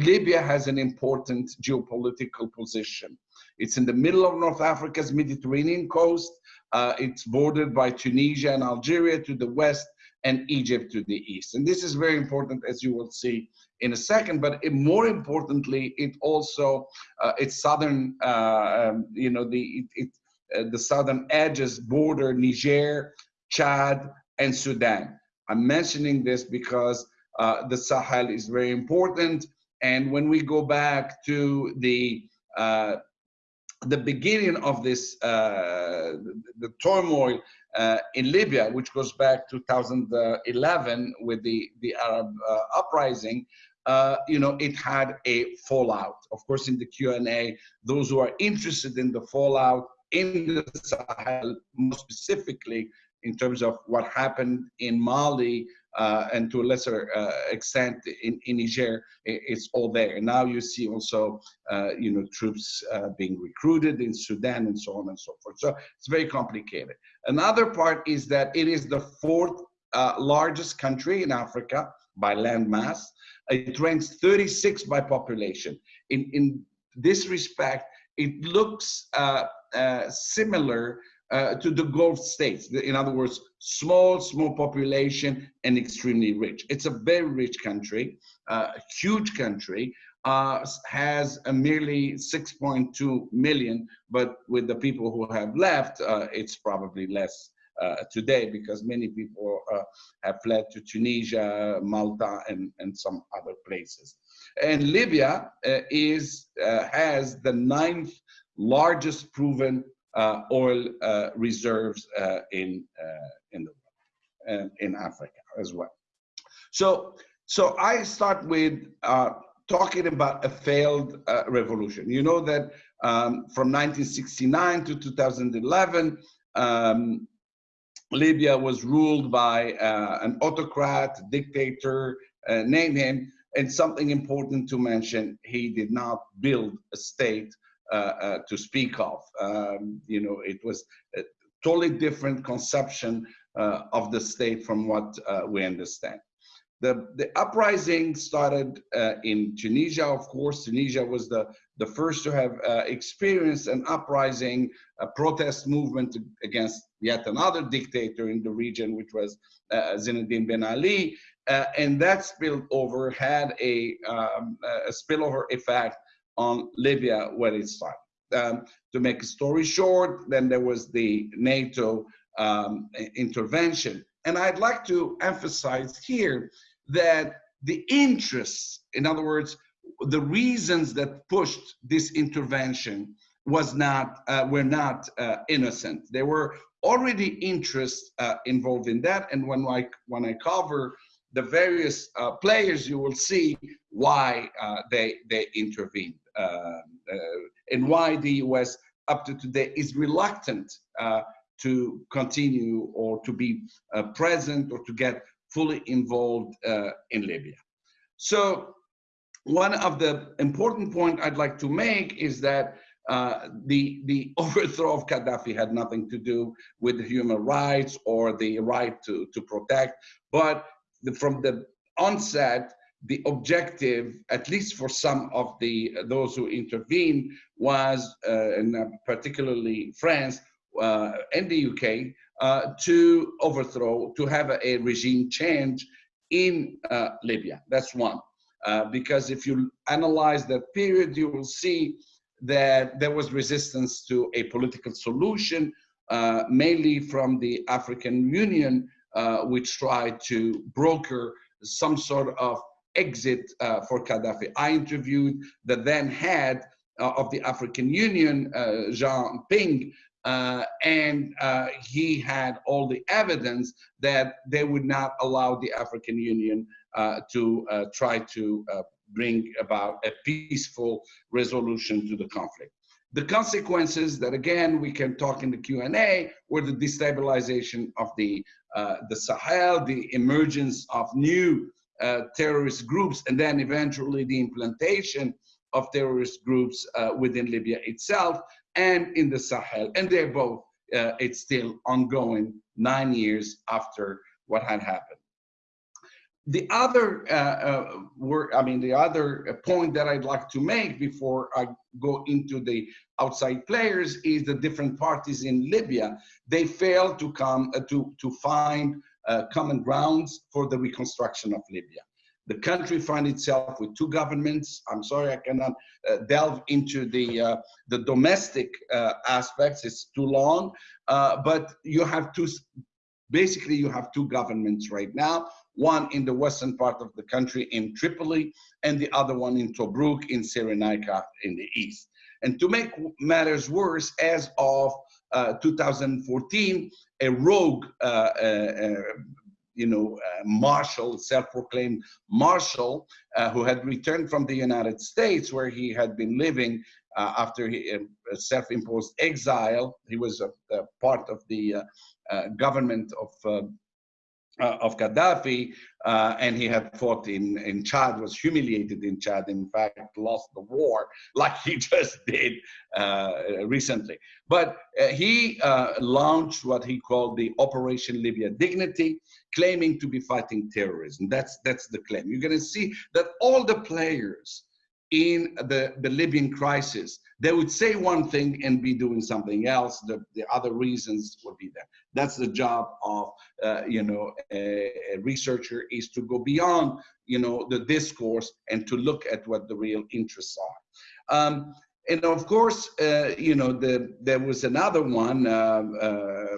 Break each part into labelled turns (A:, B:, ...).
A: Libya has an important geopolitical position. It's in the middle of North Africa's Mediterranean coast. Uh, it's bordered by Tunisia and Algeria to the west and Egypt to the east. And this is very important, as you will see in a second. But it, more importantly, it also uh, its southern, uh, um, you know, the it, it uh, the southern edges border Niger, Chad, and Sudan. I'm mentioning this because uh, the Sahel is very important. And when we go back to the uh, the beginning of this, uh, the, turmoil uh, in Libya, which goes back to 2011 with the, the Arab uh, uprising, uh, you know, it had a fallout. Of course, in the Q&A, those who are interested in the fallout in the Sahel, more specifically in terms of what happened in Mali and to a lesser uh, extent in, in Niger, it's all there. And now you see also, uh, you know, troops uh, being recruited in Sudan and so on and so forth. So it's very complicated. Another part is that it is the fourth uh, largest country in Africa by land mass. It ranks 36 by population. In, in this respect, it looks uh, similar uh, to the Gulf states. In other words, small, small population and extremely rich. It's a very rich country, uh, huge country, uh, has a merely 6.2 million, but with the people who have left, uh, it's probably less uh, today because many people uh, have fled to Tunisia, Malta, and, and some other places. And Libya is has the ninth largest proven oil uh, reserves uh, in in the in Africa as well. So so I start with talking about a failed revolution. You know that um, from 1969 to 2011. Um, Libya was ruled by uh, an autocrat, dictator, uh, name him. And something important to mention, he did not build a state uh, uh, to speak of. Um, you know, it was a totally different conception uh, of the state from what we understand. The, the uprising started uh, in Tunisia, of course. Tunisia was the, the first to have uh, experienced an uprising, a protest movement against yet another dictator in the region, which was uh, Zinedine Ben Ali. and that spillover had a, um, a spillover effect on Libya where it started. Um, to make a story short, then there was the NATO um, intervention. And I'd like to emphasize here that the interests, in other words, the reasons that pushed this intervention was not uh, were not uh, innocent. There were already interests uh, involved in that. And when I when I cover the various uh, players, you will see why uh, they they intervened. Uh, uh, and why the US up to today is reluctant uh, to continue or to be present or to get fully involved in Libya. So one of the important point I'd like to make is that uh, the the overthrow of Gaddafi had nothing to do with human rights or the right to to protect, but the, from the onset, the objective, at least for some of the those who intervened, was, uh, and uh, particularly France uh, and the UK, uh, to overthrow, to have a, a regime change in uh, Libya. That's one. Uh, because if you analyze that period, you will see that there was resistance to a political solution, mainly from the African Union, which tried to broker some sort of exit uh, for Gaddafi. I interviewed the then head uh, of the African Union, uh, Jean Ping, uh, and uh, he had all the evidence that they would not allow the African Union uh, to try to bring about a peaceful resolution to the conflict. The consequences that again we can talk in the Q&A were the destabilization of the the Sahel, the emergence of new uh, terrorist groups, and then eventually the implantation of terrorist groups uh, within Libya itself and in the Sahel. And they're both, uh, it's still ongoing nine years after what had happened. the other uh, uh, mean, the other point that I'd like to make before I go into the outside players is the different parties in Libya. They failed to come to to find uh, common grounds for the reconstruction of Libya. The country finds itself with two governments. I'm sorry, I cannot uh, delve into the uh, the domestic aspects. It's too long. but you have two basically you have two governments right now one in the western part of the country in Tripoli, and the other one in Tobruk in Cyrenaica in the east. And to make matters worse, as of uh, 2014, a rogue, uh, uh, uh you know, uh, marshal, self-proclaimed marshal, uh, who had returned from the United States, where he had been living after he, self-imposed exile. He was a, a part of the government of uh, of Gaddafi, uh, and he had fought in, in Chad, was humiliated in Chad, in fact, lost the war like he just did uh, recently. But uh, he uh, launched what he called the Operation Libya Dignity, claiming to be fighting terrorism. That's, that's the claim. You're going to see that all the players in the, the Libyan crisis they would say one thing and be doing something else. The, the other reasons would be there. That's the job of, uh, you know, a, a, researcher is to go beyond, you know, the discourse and to look at what the real interests are. Um, and of course, uh, you know, the, there was another one, uh, uh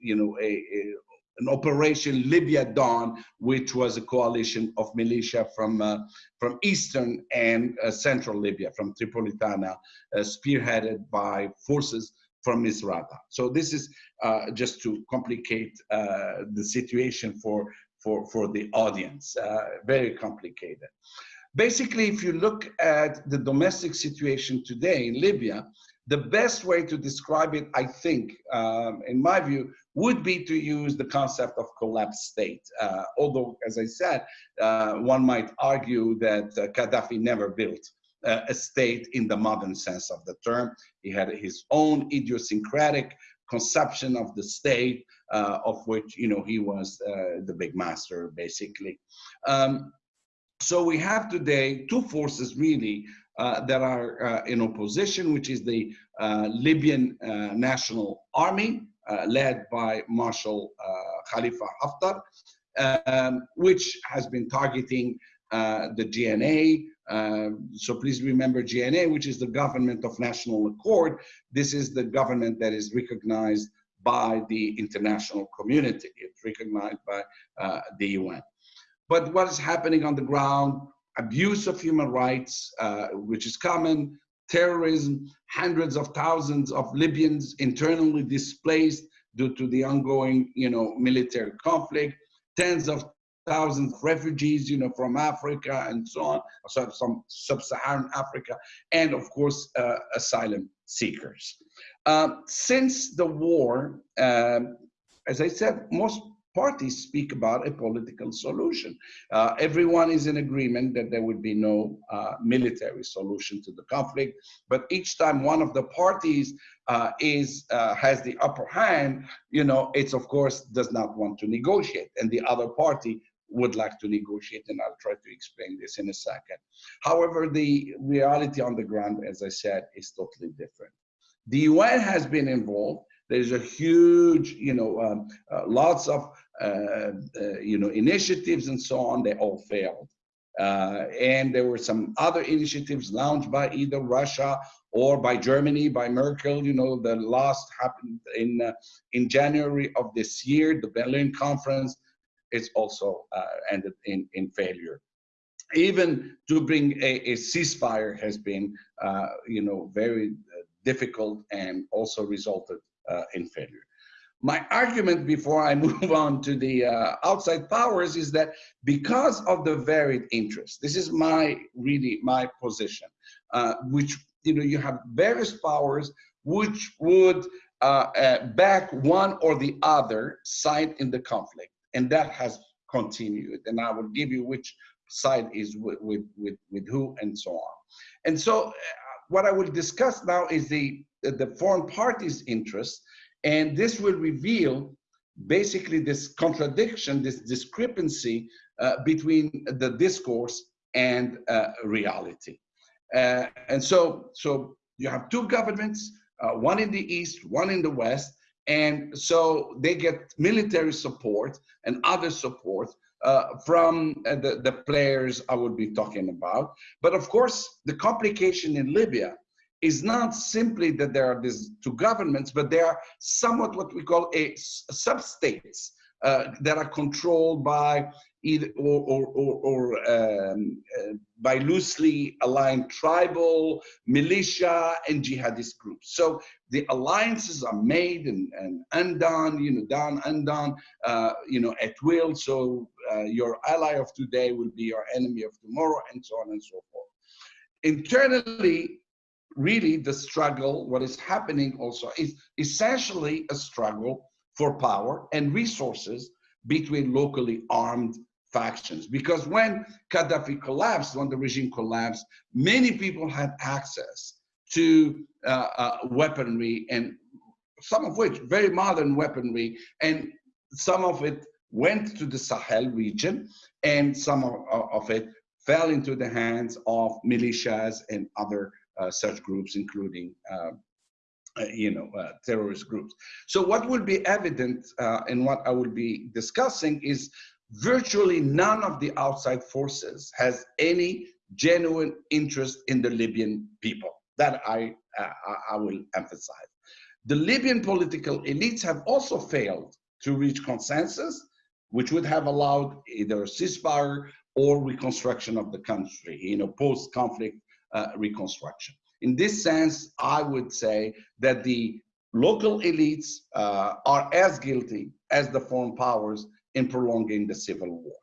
A: you know, a, a an Operation Libya Dawn, which was a coalition of militia from, uh, from eastern and uh, central Libya, from Tripolitana, uh, spearheaded by forces from Misrata. So this is uh, just to complicate uh, the situation for, for, for the audience, uh, very complicated. Basically, if you look at the domestic situation today in Libya, the best way to describe it, I think, um, in my view, would be to use the concept of collapsed state. Uh, although, as I said, uh, one might argue that uh, Gaddafi never built uh, a state in the modern sense of the term. He had his own idiosyncratic conception of the state, uh, of which you know he was the big master, basically. Um, so we have today two forces really uh, that are uh, in opposition, which is the uh, Libyan National Army, led by Marshal Khalifa Haftar, um, which has been targeting the GNA, uh, so please remember GNA, which is the Government of National Accord. This is the government that is recognized by the international community. It's recognized by uh, the UN. But what is happening on the ground abuse of human rights, uh, which is common, terrorism, hundreds of thousands of Libyans internally displaced due to the ongoing, you know, military conflict, tens of thousands of refugees, you know, from Africa and so on, so from sub-Saharan Africa, and of course, uh, asylum seekers. Uh, since the war, um, as I said, most parties speak about a political solution. Uh, everyone is in agreement that there would be no uh, military solution to the conflict, but each time one of the parties uh, is uh, has the upper hand, you know, it's of course does not want to negotiate, and the other party would like to negotiate, and I'll try to explain this in a second. However, the reality on the ground, as I said, is totally different. The UN has been involved. There's a huge, you know, um, uh, lots of you know, initiatives and so on, they all failed. Uh, and there were some other initiatives launched by either Russia or by Germany, by Merkel. You know, the last happened in uh, in January of this year, the Berlin conference. It's also uh, ended in in failure. Even to bring a, a ceasefire has been, uh, you know, very difficult and also resulted in failure. My argument before I move on to the uh, outside powers is that because of the varied interests, this is my really my position, uh, which you know you have various powers which would uh, uh back one or the other side in the conflict, and that has continued. And I will give you which side is with with with, with who and so on. And so, uh, what I will discuss now is the the foreign parties' interests and this will reveal basically this contradiction, this discrepancy uh, between the discourse and uh, reality. Uh, and so, so you have two governments, uh, one in the east, one in the west, and so they get military support and other support uh, from uh, the, the players I would be talking about. But of course, the complication in Libya is not simply that there are these two governments, but they are somewhat what we call a sub-states uh, that are controlled by either or, or, or, or um, uh, by loosely aligned tribal, militia, and jihadist groups. So the alliances are made and, and undone, you know, done, undone, uh, you know, at will. So uh, your ally of today will be your enemy of tomorrow, and so on and so forth. Internally, really the struggle, what is happening also is essentially a struggle for power and resources between locally armed factions. Because when Gaddafi collapsed, when the regime collapsed, many people had access to uh, uh, weaponry and some of which very modern weaponry and some of it went to the Sahel region and some of, of it fell into the hands of militias and other such groups, including uh, uh, you know, uh, terrorist groups. So what will be evident uh, in what I will be discussing is virtually none of the outside forces has any genuine interest in the Libyan people. That I, uh, I will emphasize. The Libyan political elites have also failed to reach consensus, which would have allowed either a ceasefire or reconstruction of the country, you know, post-conflict uh, reconstruction. In this sense, I would say that the local elites uh, are as guilty as the foreign powers in prolonging the civil war.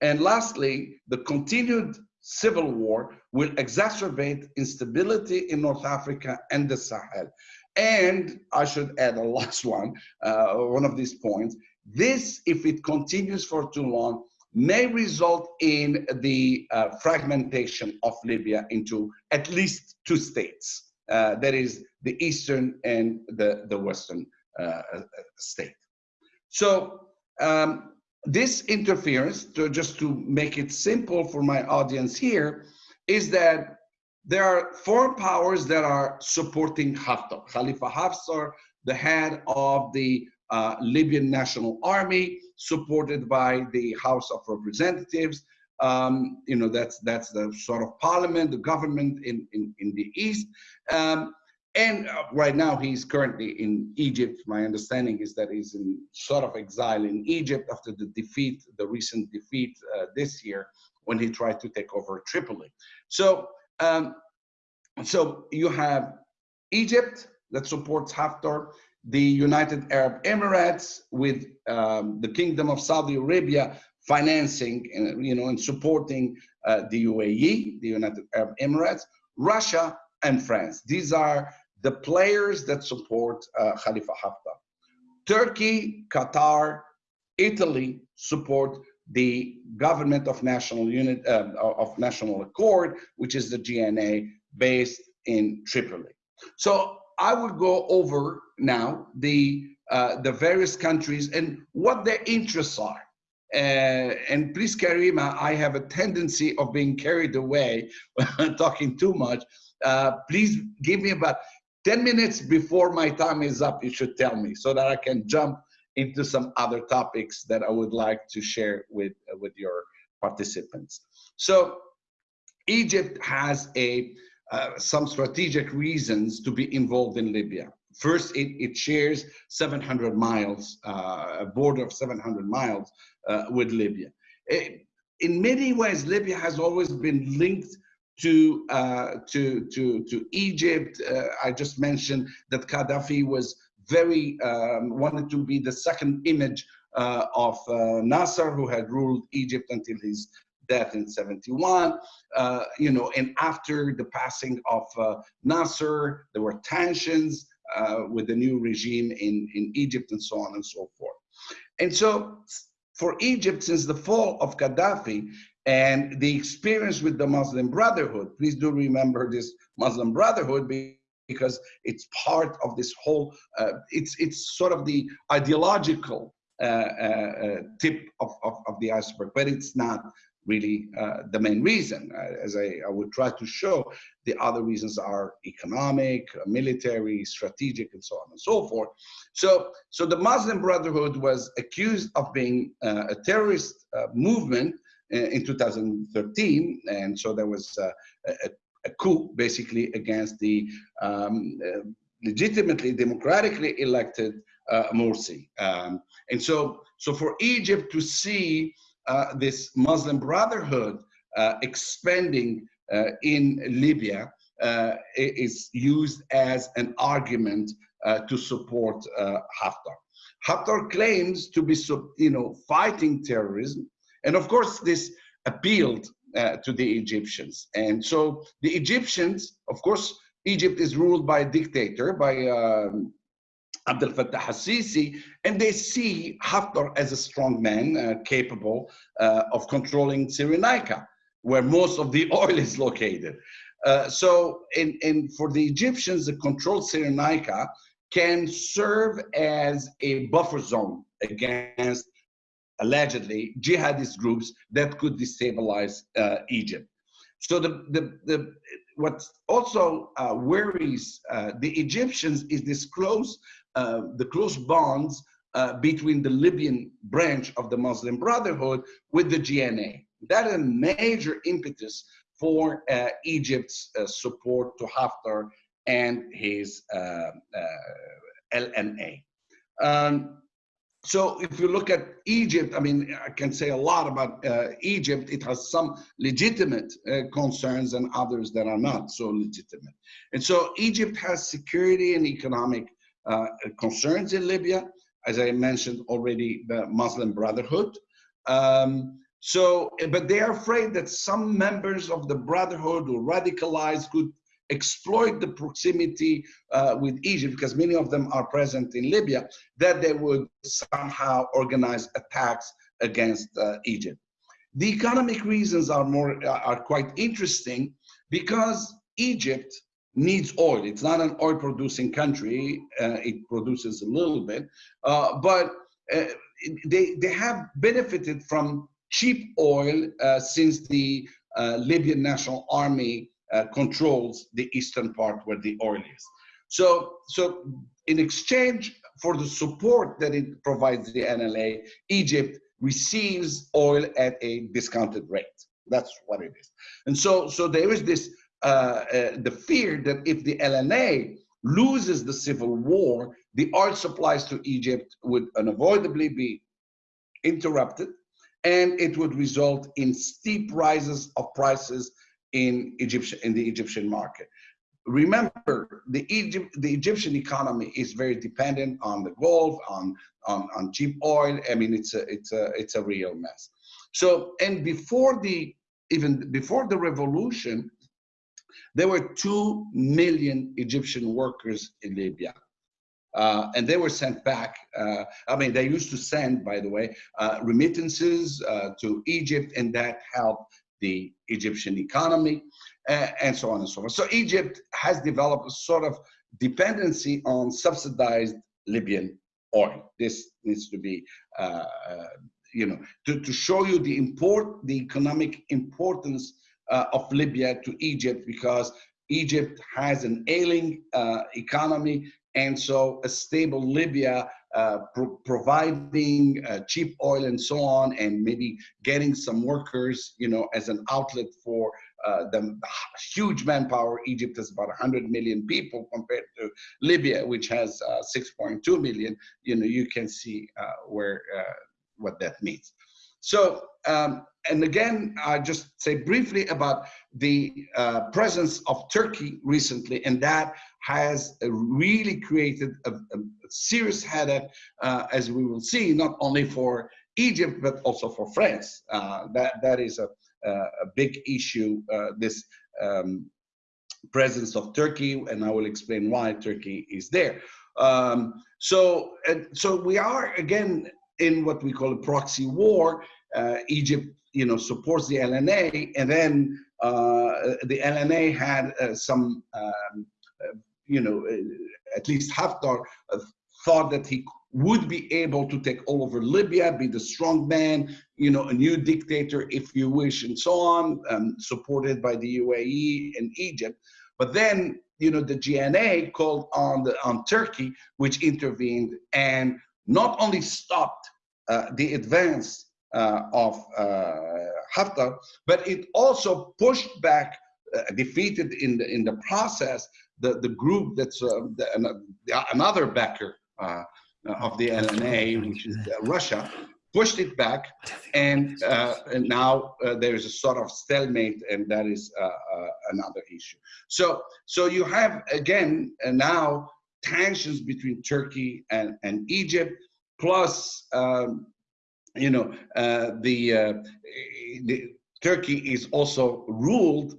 A: And lastly, the continued civil war will exacerbate instability in North Africa and the Sahel. And I should add a last one, uh, one of these points. This, if it continues for too long, may result in the uh, fragmentation of Libya into at least two states. Uh, that is the eastern and the, the western uh, uh state. So um, this interference, to, just to make it simple for my audience here, is that there are foreign powers that are supporting Haftar. Khalifa Haftar, the head of the uh, Libyan National Army, supported by the House of Representatives. Um, you know, that's that's the sort of parliament, the government in, in, in the East. Um, and uh, right now he's currently in Egypt. My understanding is that he's in sort of exile in Egypt after the defeat, the recent defeat uh, this year when he tried to take over Tripoli. So, um, so you have Egypt that supports Haftar, the United Arab Emirates with um, the Kingdom of Saudi Arabia financing and you know and supporting uh, the UAE, the United Arab Emirates, Russia and France. These are the players that support uh, Khalifa Haftar. Turkey, Qatar, Italy support the government of national unit uh, of national accord, which is the GNA based in Tripoli. So I would go over now the uh, the various countries and what their interests are. Uh, and please, Karima, I have a tendency of being carried away, when I'm talking too much. Uh, please give me about 10 minutes before my time is up, you should tell me so that I can jump into some other topics that I would like to share with, uh, with your participants. So Egypt has a uh, some strategic reasons to be involved in Libya. First, it, it shares 700 miles, uh, a border of 700 miles uh, with Libya. It, eh, in many ways, Libya has always been linked to, uh, to, to, to Egypt. Uh, I just mentioned that Gaddafi was very, um, wanted to be the second image uh, of Nasser, who had ruled Egypt until his death in 71. Uh, you know, and after the passing of uh, Nasser, there were tensions uh, with the new regime in, in Egypt and so on and so forth. And so for Egypt, since the fall of Gaddafi and the experience with the Muslim Brotherhood, please do remember this Muslim Brotherhood because it's part of this whole, uh, it's, it's sort of the ideological uh, uh, tip of, of, of the iceberg, but it's not really uh, the main reason. Uh, as I, I, would try to show, the other reasons are economic, military, strategic, and so on and so forth. So, so the Muslim Brotherhood was accused of being uh, a terrorist uh, movement in 2013, and so there was uh, a, a, coup basically against the um, uh, legitimately, democratically elected Morsi. Um, and so, so for Egypt to see uh, this Muslim Brotherhood uh, expanding uh, in Libya is used as an argument to support Haftar. Haftar claims to be, you know, fighting terrorism, and of course this appealed uh, to the Egyptians. And so the Egyptians, of course, Egypt is ruled by a dictator, by um, Abdel Fattah al-Sisi, and they see Haftar as a strong man uh, capable uh, of controlling Cyrenaica, where most of the oil is located. Uh, so in, in, for the Egyptians, the controlled Cyrenaica can serve as a buffer zone against allegedly jihadist groups that could destabilize uh, Egypt. So the, the, the, what also uh, worries uh, the Egyptians is this close uh, the close bonds uh, between the Libyan branch of the Muslim Brotherhood with the GNA. That is a major impetus for uh, Egypt's support to Haftar and his LNA. Um, so if you look at Egypt, I mean, I can say a lot about uh, Egypt. It has some legitimate uh, concerns and others that are not so legitimate. And so Egypt has security and economic uh, concerns in Libya, as I mentioned already, the Muslim Brotherhood. Um, so, but they are afraid that some members of the Brotherhood or radicalized could exploit the proximity uh, with Egypt, because many of them are present in Libya, that they would somehow organize attacks against uh, Egypt. The economic reasons are more are quite interesting because Egypt needs oil. It's not an oil producing country. Uh, it produces a little bit, uh, but uh, they, they have benefited from cheap oil uh, since the uh, Libyan National Army uh, controls the eastern part where the oil is. So, so in exchange for the support that it provides the NLA, Egypt receives oil at a discounted rate. That's what it is. And so, so there is this Uh, uh, the fear that if the LNA loses the civil war, the oil supplies to Egypt would unavoidably be interrupted and it would result in steep rises of prices in Egyptian in the Egyptian market. Remember, the Egypt the Egyptian economy is very dependent on the Gulf, on on, on cheap oil. I mean, it's a it's a it's a real mess. So, and before the even before the revolution, there were 2 million Egyptian workers in Libya. Uh, and they were sent back. Uh, I mean, they used to send, by the way, uh, remittances uh, to Egypt, and that helped the Egyptian economy, uh, and so on and so forth. So Egypt has developed a sort of dependency on subsidized Libyan oil. This needs to be, uh, you know, to, to show you the import, the economic importance uh, of Libya to Egypt because Egypt has an ailing uh, economy and so a stable Libya uh, pro providing uh, cheap oil and so on and maybe getting some workers you know as an outlet for uh, the huge manpower. Egypt has about 100 million people compared to Libya which has uh, 6.2 million. You know you can see where what that means so um, and again, I just say briefly about the uh, presence of Turkey recently, and that has really created a, a serious headache, uh, as we will see, not only for Egypt, but also for France. Uh, that, that is a, a big issue, uh, this um, presence of Turkey, and I will explain why Turkey is there. Um, so, so we are, again, in what we call a proxy war, uh, Egypt you know, supports the LNA, and then uh, the LNA had uh, some, um, uh, you know, uh, at least Haftar uh, thought that he would be able to take all over Libya, be the strong man, you know, a new dictator, if you wish, and so on, um, supported by the UAE and Egypt. But then, you know, the GNA called on the on Turkey, which intervened and not only stopped uh, the advance uh, of uh, Haftar, but it also pushed back, uh, defeated in the in the process the the group that's uh, the, another backer uh, of the LNA, which is Russia, pushed it back, and, uh, and now uh, there is a sort of stalemate, and that is uh, another issue. So, so you have again now tensions between Turkey and, and Egypt, plus um, you know the, the Turkey is also ruled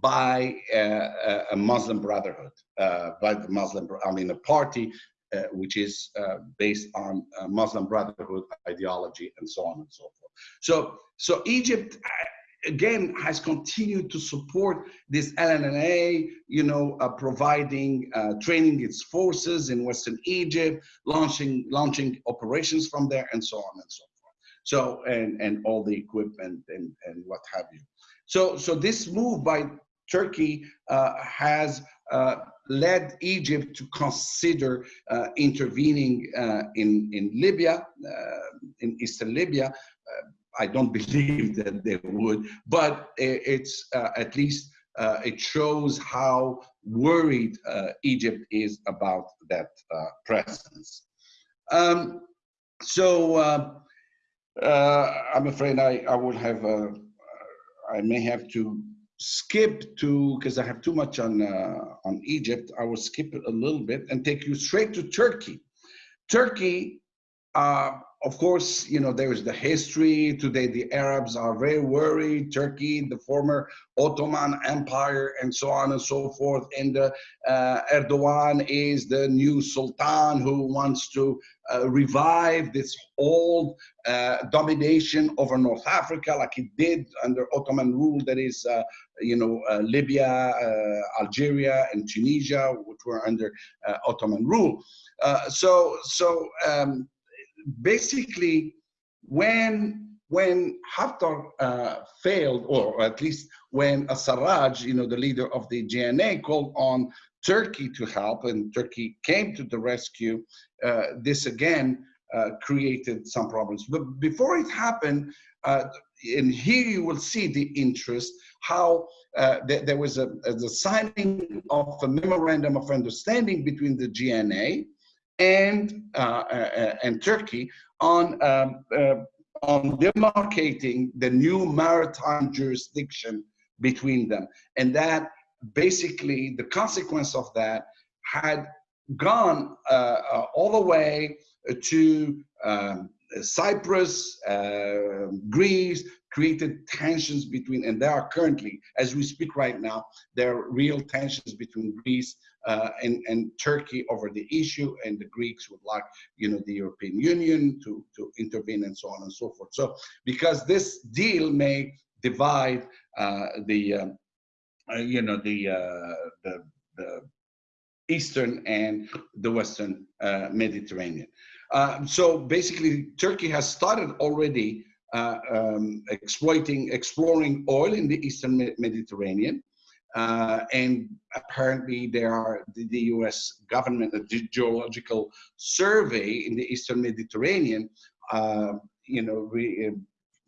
A: by uh, a Muslim Brotherhood, uh, by the Muslim, I mean, a party uh, which is uh, based on uh, Muslim Brotherhood ideology and so on and so forth. So, so Egypt again has continued to support this LNA, you know, uh, providing uh, training its forces in Western Egypt, launching launching operations from there, and so on and so forth. So and and all the equipment and and what have you. So so this move by Turkey uh, has uh, led Egypt to consider uh, intervening uh, in, in Libya, uh, in eastern Libya. Uh, I don't believe that they would, but it's at least it shows how worried Egypt is about that presence. Um, so I'm afraid I, I will have, uh, I may have to skip to because I have too much on uh, on Egypt. I will skip it a little bit and take you straight to Turkey. Turkey, uh, of course, you know there is the history. Today, the Arabs are very worried. Turkey, the former Ottoman Empire, and so on and so forth. And uh, Erdogan is the new sultan who wants to uh, revive this old uh, domination over North Africa, like it did under Ottoman rule. That is, uh, you know, uh, Libya, uh, Algeria, and Tunisia, which were under Ottoman rule. so, so. Um, basically, when when Haftar uh, failed, or at least when Sarraj, you know, the leader of the GNA, called on Turkey to help, and Turkey came to the rescue, uh, this again uh, created some problems. But before it happened, uh, and here you will see the interest, how uh, th there was a, a, the signing of a memorandum of understanding between the GNA and uh, uh, and Turkey on um, uh, on demarcating the new maritime jurisdiction between them, and that basically the consequence of that had gone all the way to um, Cyprus, uh, Greece, created tensions between, and there are currently, as we speak right now, there are real tensions between Greece uh, and, and Turkey over the issue, and the Greeks would like, you know, the European Union to, to intervene and so on and so forth. So, because this deal may divide uh, the, um, uh, you know, the, uh, the, the Eastern and the Western uh, Mediterranean. Uh, so basically, Turkey has started already uh, um, exploiting, exploring oil in the Eastern Mediterranean. Uh, and apparently there are the, the, US government, the geological survey in the Eastern Mediterranean, uh, you know, re, uh,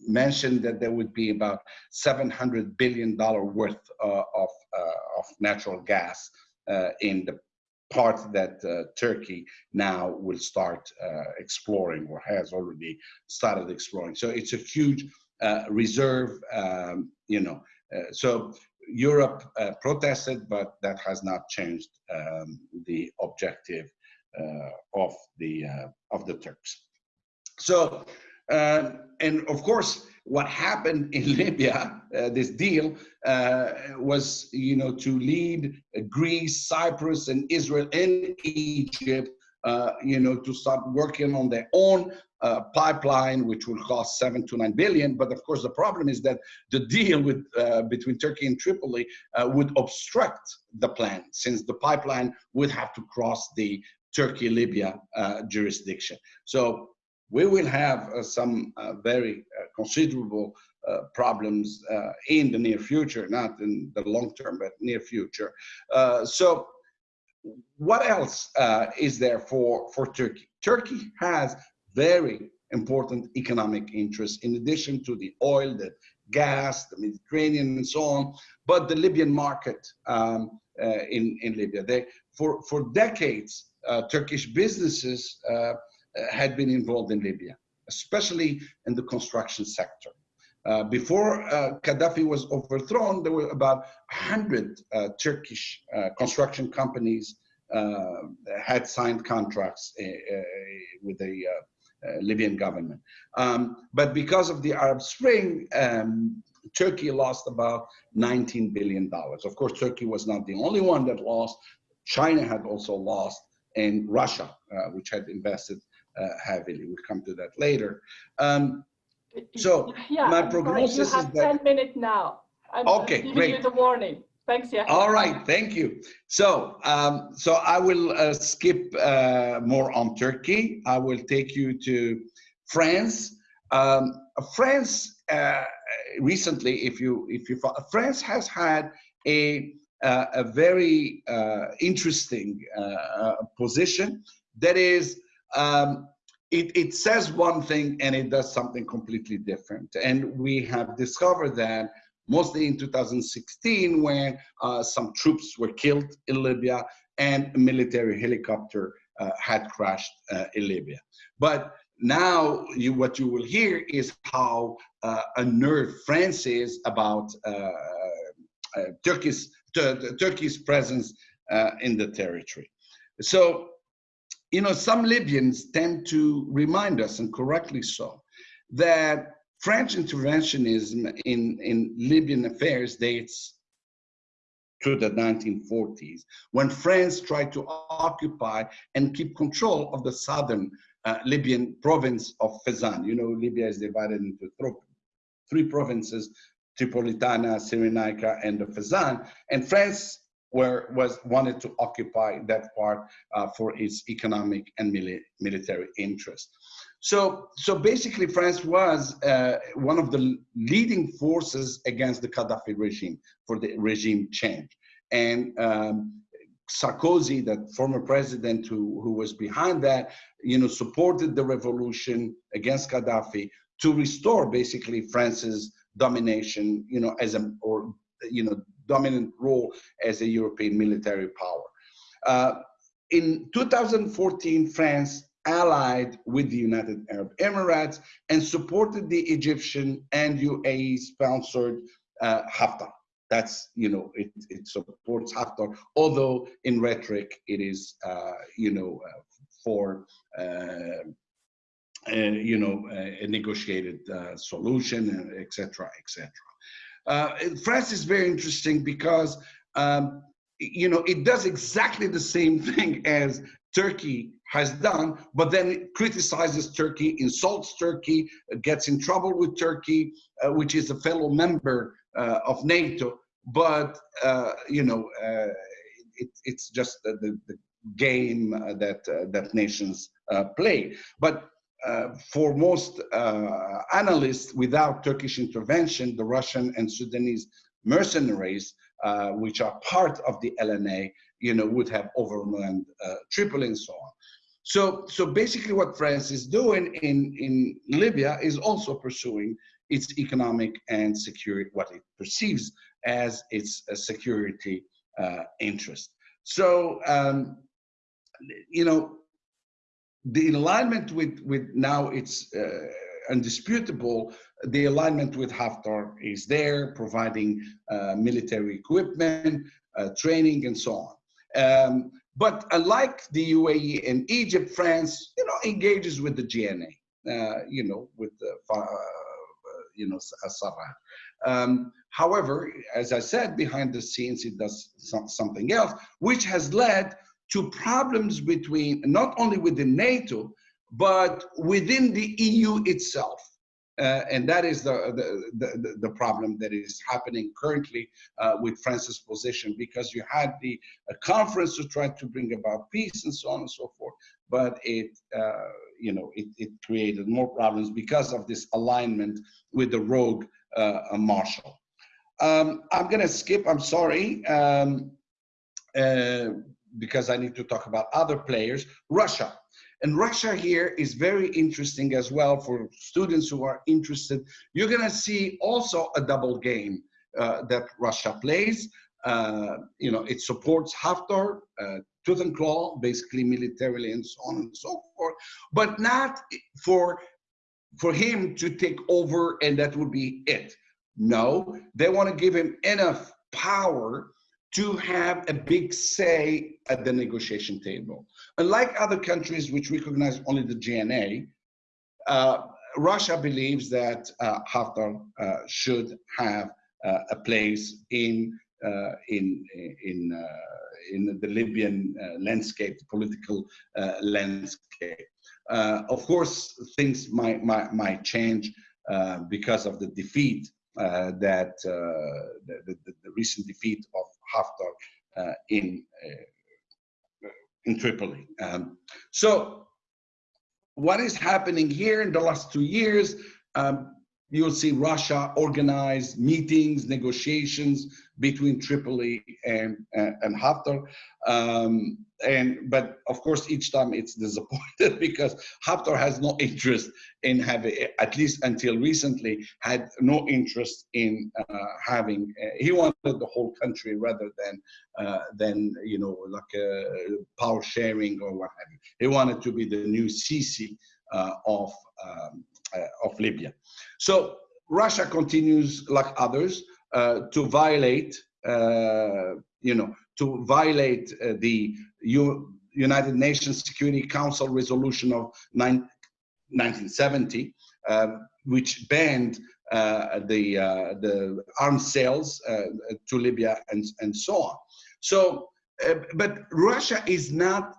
A: mentioned that there would be about $700 billion worth uh, of, uh, of natural gas uh, in the part that Turkey now will start exploring or has already started exploring. So it's a huge reserve, um, you know, so Europe uh, protested, but that has not changed um, the objective uh, of the uh, of the Turks. So, and of course, what happened in Libya, uh, this deal, uh, was you know to lead Greece, Cyprus, and Israel and Egypt uh, you know, to start working on their own uh, pipeline, which will cost seven to nine billion. But of course, the problem is that the deal with uh, between Turkey and Tripoli uh, would obstruct the plan, since the pipeline would have to cross the Turkey-Libya jurisdiction. So we will have uh, some uh, very uh, considerable uh, problems uh, in the near future, not in the long term, but near future. so what else is there for, for Turkey? Turkey has very important economic interests in addition to the oil, the gas, the Mediterranean and so on, but the Libyan market um, in, in Libya. They, for, for decades, Turkish businesses had been involved in Libya, especially in the construction sector. Uh, before uh, Gaddafi was overthrown, there were about 100 uh, Turkish uh, construction companies uh, had signed contracts uh, with the Libyan government. Um, but because of the Arab Spring, um, Turkey lost about 19 billion dollars. Of course, Turkey was not the only one that lost. China had also lost, and Russia, which had invested heavily. We'll come to that later. Um, so
B: yeah,
A: my prognosis
B: you have
A: is that
B: 10 minutes now. I'm
A: Okay,
B: giving
A: great.
B: you the warning. Thanks, yeah.
A: all right thank you so um, so i will uh, skip uh, more on turkey i will take you to france um, france uh, recently if you if you france has had a uh, a very uh, interesting uh, position that is um, it, it says one thing and it does something completely different. And we have discovered that mostly in 2016 when uh, some troops were killed in Libya and a military helicopter uh, had crashed uh, in Libya. But now you, what you will hear is how uh, unnerved France is about uh, uh, Turkey's, Turkey's presence in the territory. So you know, some Libyans tend to remind us, and correctly so, that French interventionism in, in Libyan affairs dates to the 1940s, when France tried to occupy and keep control of the southern uh, Libyan province of Fezzan. You know, Libya is divided into three provinces, Tripolitana, Cyrenaica, and the Fezzan. And France where was wanted to occupy that part uh, for its economic and mili military interest. So, so basically, France was uh, one of the leading forces against the Gaddafi regime for the regime change. And um, Sarkozy, that former president who, who was behind that, you know, supported the revolution against Gaddafi to restore basically France's domination, you know, as a or you know dominant role as a European military power. Uh, in 2014, France allied with the United Arab Emirates and supported the Egyptian and UAE sponsored uh, Haftar. That's, you know, it, it supports Haftar, although in rhetoric it is, uh, you know, uh, for, uh, uh, you know, a negotiated uh, solution, etc., etc. Uh, France is very interesting because, um, you know, it does exactly the same thing as Turkey has done, but then it criticizes Turkey, insults Turkey, gets in trouble with Turkey, uh, which is a fellow member uh, of NATO. But, uh, you know, uh, it, it's just the, the game that, uh, that nations play. But for most uh, analysts, without Turkish intervention, the Russian and Sudanese mercenaries, uh, which are part of the LNA, you know, would have overrun uh, Tripoli and so on. So, so basically what France is doing in, in Libya is also pursuing its economic and security, what it perceives as its uh, security interest. So, um, you know, the alignment with, with now it's uh, undisputable, the alignment with Haftar is there, providing uh, military equipment, uh, training, and so on. Um, but unlike the UAE and Egypt, France, you know, engages with the GNA, uh, you know, with the, uh, you know, Sarraj. Um, however, as I said, behind the scenes, it does some, something else, which has led to problems between not only within NATO, but within the EU itself. Uh, and that is the, the, the, the, problem that is happening currently uh, with France's position because you had the conference to try to bring about peace and so on and so forth, but it, uh, you know, it, it, created more problems because of this alignment with the rogue uh, marshal. Um, I'm gonna skip, I'm sorry, um, uh, because I need to talk about other players. Russia. And Russia here is very interesting as well for students who are interested. You're going to see also a double game uh, that Russia plays. Uh, you know, it supports Haftar, uh, tooth and claw, basically militarily and so on and so forth, but not for for him to take over and that would be it. No, they want to give him enough power to have a big say at the negotiation table. Unlike other countries which recognize only the GNA, uh, Russia believes that uh, Haftar uh, should have uh, a place in uh, in in uh, in the Libyan landscape, the political landscape. of course, things might might, might change because of the defeat that the, the, the recent defeat of Haftar uh, in uh, in Tripoli. Um, so what is happening here in the last two years? Um, you'll see Russia organize meetings, negotiations between Tripoli and, and, and Haftar. Um, and but of course each time it's disappointed because Haftar has no interest in having at least until recently had no interest in uh, having uh, he wanted the whole country rather than uh, than you know like a power sharing or what have you. He wanted to be the new Sisi uh, of um, uh, of Libya. So Russia continues like others. uh, to violate you know to violate uh, the U United Nations Security Council resolution of 1970, uh, which banned uh, the uh, the arms sales uh, to Libya and and so on. So, uh, but Russia is not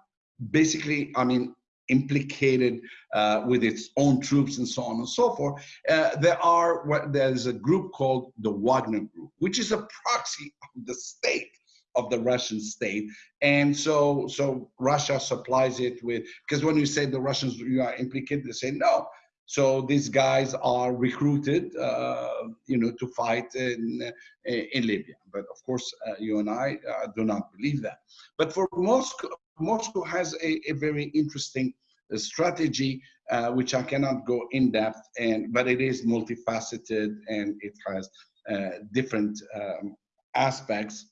A: basically, I mean, implicated uh, with its own troops and so on and so forth. Uh, there are what there's a group called the Wagner Group, which is a proxy of the state of the Russian state. And so, so Russia supplies it with, because when you say the Russians you are implicated, they say no. So these guys are recruited, uh, you know, to fight in, in Libya. But of course, uh, you and I uh, do not believe that. But for Moscow, Moscow has a, a very interesting uh, strategy, uh, which I cannot go in depth, and but it is multifaceted and it has uh, different um, aspects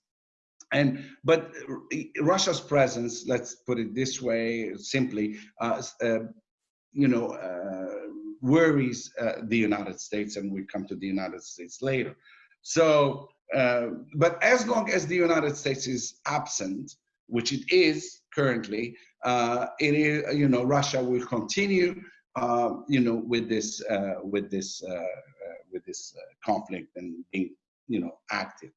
A: and but Russia's presence, let's put it this way, simply, uh, uh, you know, uh, worries uh, the United States, and we come to the United States later. So, uh, but as long as the United States is absent, which it is currently, uh, it is, you know, Russia will continue, uh, you know, with this, uh, with this, uh, with this conflict and being, you know, active.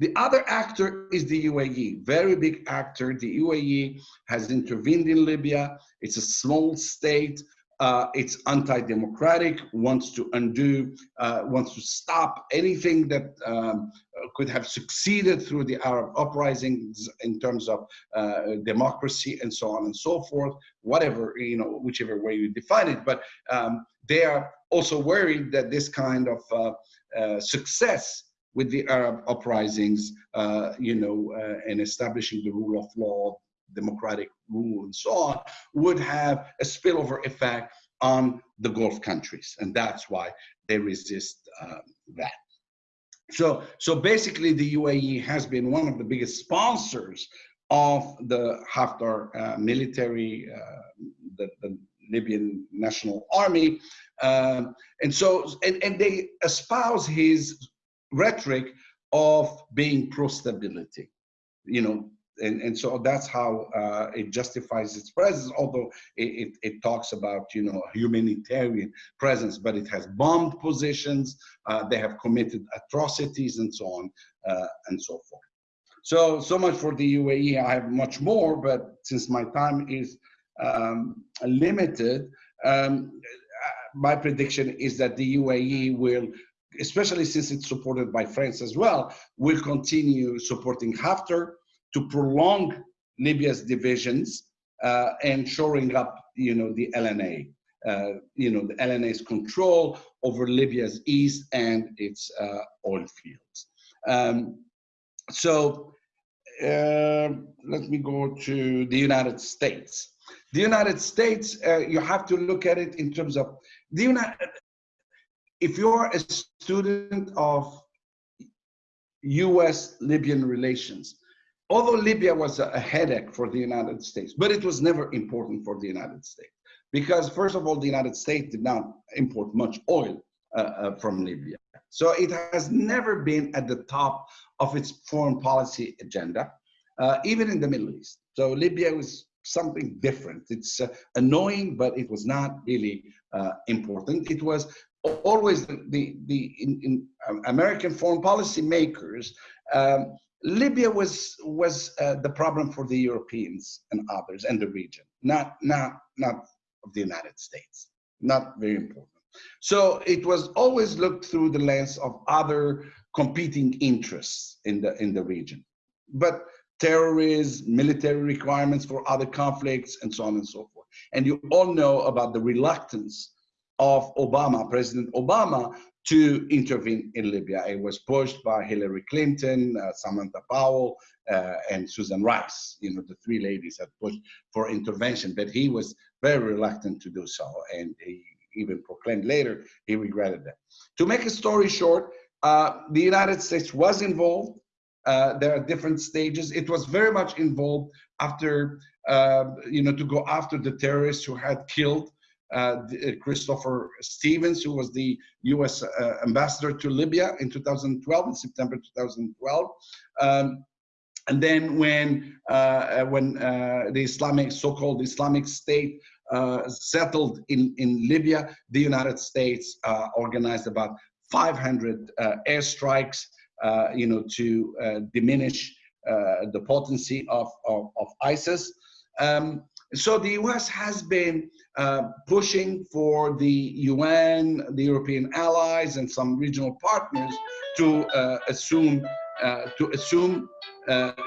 A: The other actor is the UAE, very big actor. The UAE has intervened in Libya. It's a small state. Uh, it's anti-democratic, wants to undo, uh, wants to stop anything that um, could have succeeded through the Arab uprisings in terms of uh, democracy and so on and so forth, whatever, you know, whichever way you define it. But um, they are also worried that this kind of uh, uh, success with the Arab uprisings, uh, you know, and establishing the rule of law, democratic rule, and so on, would have a spillover effect on the Gulf countries, and that's why they resist um, that. So, so basically, the UAE has been one of the biggest sponsors of the Haftar uh, military, uh, the, the, Libyan National Army, um, and so and, and they espouse his rhetoric of being pro-stability, you know, and, and so that's how uh, it justifies its presence, although it, it, it, talks about, you know, humanitarian presence, but it has bombed positions, uh, they have committed atrocities and so on uh, and so forth. So, so much for the UAE. I have much more, but since my time is um, limited, um, my prediction is that the UAE will, especially since it's supported by France as well, will continue supporting Haftar to prolong Libya's divisions uh, and shoring up, you know, the LNA. Uh, you know, the LNA's control over Libya's east and its uh, oil fields. Um, so uh, let me go to the United States. The United States, uh, you have to look at it in terms of the United. If you're a student of U.S. Libyan relations, although Libya was a headache for the United States, but it was never important for the United States because, first of all, the United States did not import much oil uh, uh, from Libya. So it has never been at the top of its foreign policy agenda, uh, even in the Middle East. So Libya was something different. It's uh, annoying, but it was not really uh, important. It was always the, the, the in, in um, American foreign policy makers, um, Libya was, was uh, the problem for the Europeans and others and the region, not, not, not of the United States, not very important. So it was always looked through the lens of other competing interests in the, in the region. But terrorism, military requirements for other conflicts, and so on and so forth. And you all know about the reluctance of Obama, President Obama, to intervene in Libya. It was pushed by Hillary Clinton, uh, Samantha Powell, uh, and Susan Rice. You know, the three ladies had pushed for intervention, but he was very reluctant to do so. And he even proclaimed later he regretted that. To make a story short, uh, the United States was involved. Uh, there are different stages. It was very much involved after, uh, you know, to go after the terrorists who had killed Christopher Stevens, who was the U.S. Uh, ambassador to Libya in 2012, in September 2012. Um, and then when when the Islamic, so-called Islamic State uh, settled in, in Libya, the United States uh, organized about 500 uh, airstrikes, uh, you know, to uh, diminish the potency of, of, of ISIS. Um, so the U.S. has been pushing for the UN, the European allies, and some regional partners to assume to assume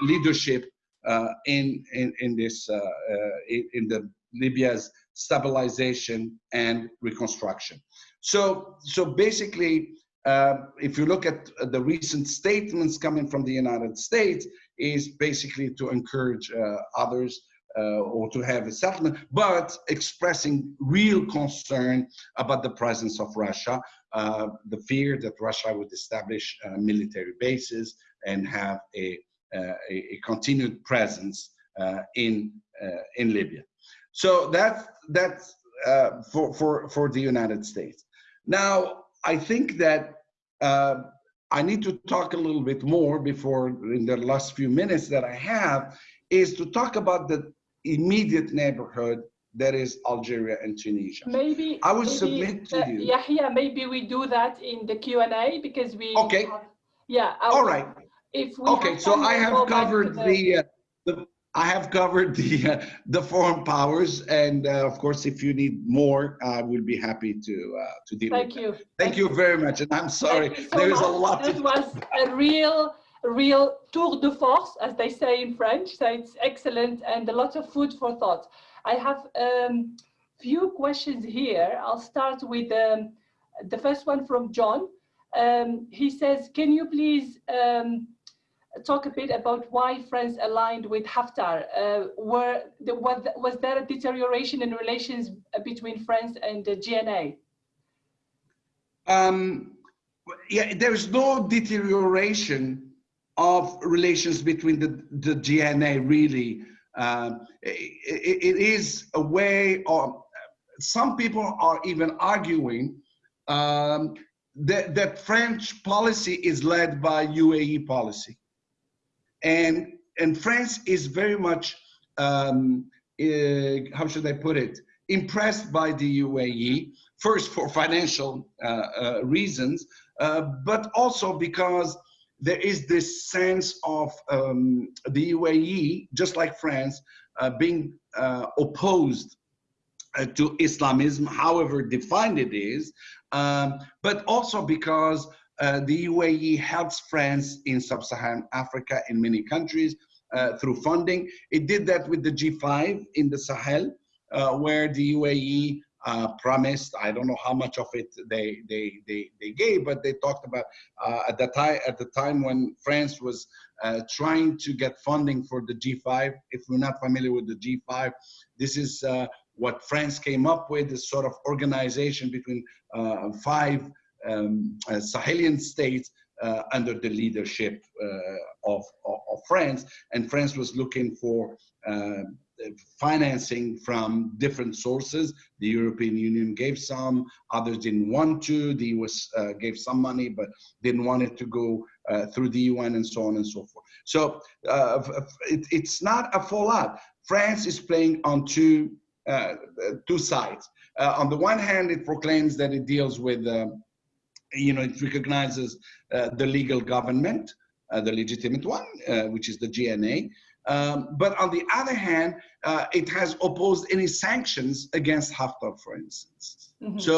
A: leadership uh, in, in, in this, uh, uh, in the Libya's stabilization and reconstruction. So, so basically, uh, if you look at the recent statements coming from the United States, is basically to encourage uh, others uh, or to have a settlement, but expressing real concern about the presence of Russia, uh, the fear that Russia would establish uh, military bases and have a, uh, a, a, continued presence in, in Libya. So that's that's uh, for for for the United States. Now I think that uh, I need to talk a little bit more before in the last few minutes that I have is to talk about the immediate neighborhood that is Algeria and Tunisia.
B: Maybe
A: I would submit to
B: uh,
A: you.
B: Yeah, yeah. Maybe we do that in the Q and A because we.
A: Okay.
B: Have, yeah.
A: All right.
B: If we
A: okay, so I have covered the, the, uh, the I have covered the uh, the foreign powers, and uh, of course, if you need more, I will be happy to uh, to deal
B: Thank
A: with
B: you.
A: Thank, Thank you very much, and I'm sorry.
B: So much.
A: a lot.
B: It was a real, real tour de force, as they say in French. So it's excellent and a lot of food for thought. I have a um, few questions here. I'll start with um, the first one from John. Um, he says, "Can you please?" Um, talk a bit about why France aligned with Haftar. Uh, were the, was, was there a deterioration in relations between France and the GNA?
A: Um, yeah, there's no deterioration of relations between the, the GNA really. Um, it, it is a way of, some people are even arguing um, that, that French policy is led by UAE policy. And, and France is very much, um, uh, how should I put it, impressed by the UAE, first for financial uh, uh, reasons, uh, but also because there is this sense of um, the UAE, just like France, uh, being uh, opposed uh, to Islamism, however defined it is, um, but also because uh, the UAE helps France in sub-Saharan Africa in many countries uh, through funding. It did that with the G5 in the Sahel, uh, where the UAE uh, promised. I don't know how much of it they they they, they gave, but they talked about uh, at the time at the time when France was uh, trying to get funding for the G5. If we're not familiar with the G5, this is uh, what France came up with, this sort of organization between uh, five um, uh, Sahelian states uh, under the leadership uh, of, of, of, France. And France was looking for financing from different sources. The European Union gave some, others didn't want to. The US uh, gave some money, but didn't want it to go uh, through the UN and so on and so forth. So uh, it, it's not a fallout. France is playing on two, uh, two sides. Uh, on the one hand, it proclaims that it deals with, um, you know, it recognizes uh, the legal government, the legitimate one, which is the GNA. Um, but on the other hand, uh, it has opposed any sanctions against Haftar, for instance. Mm -hmm. So,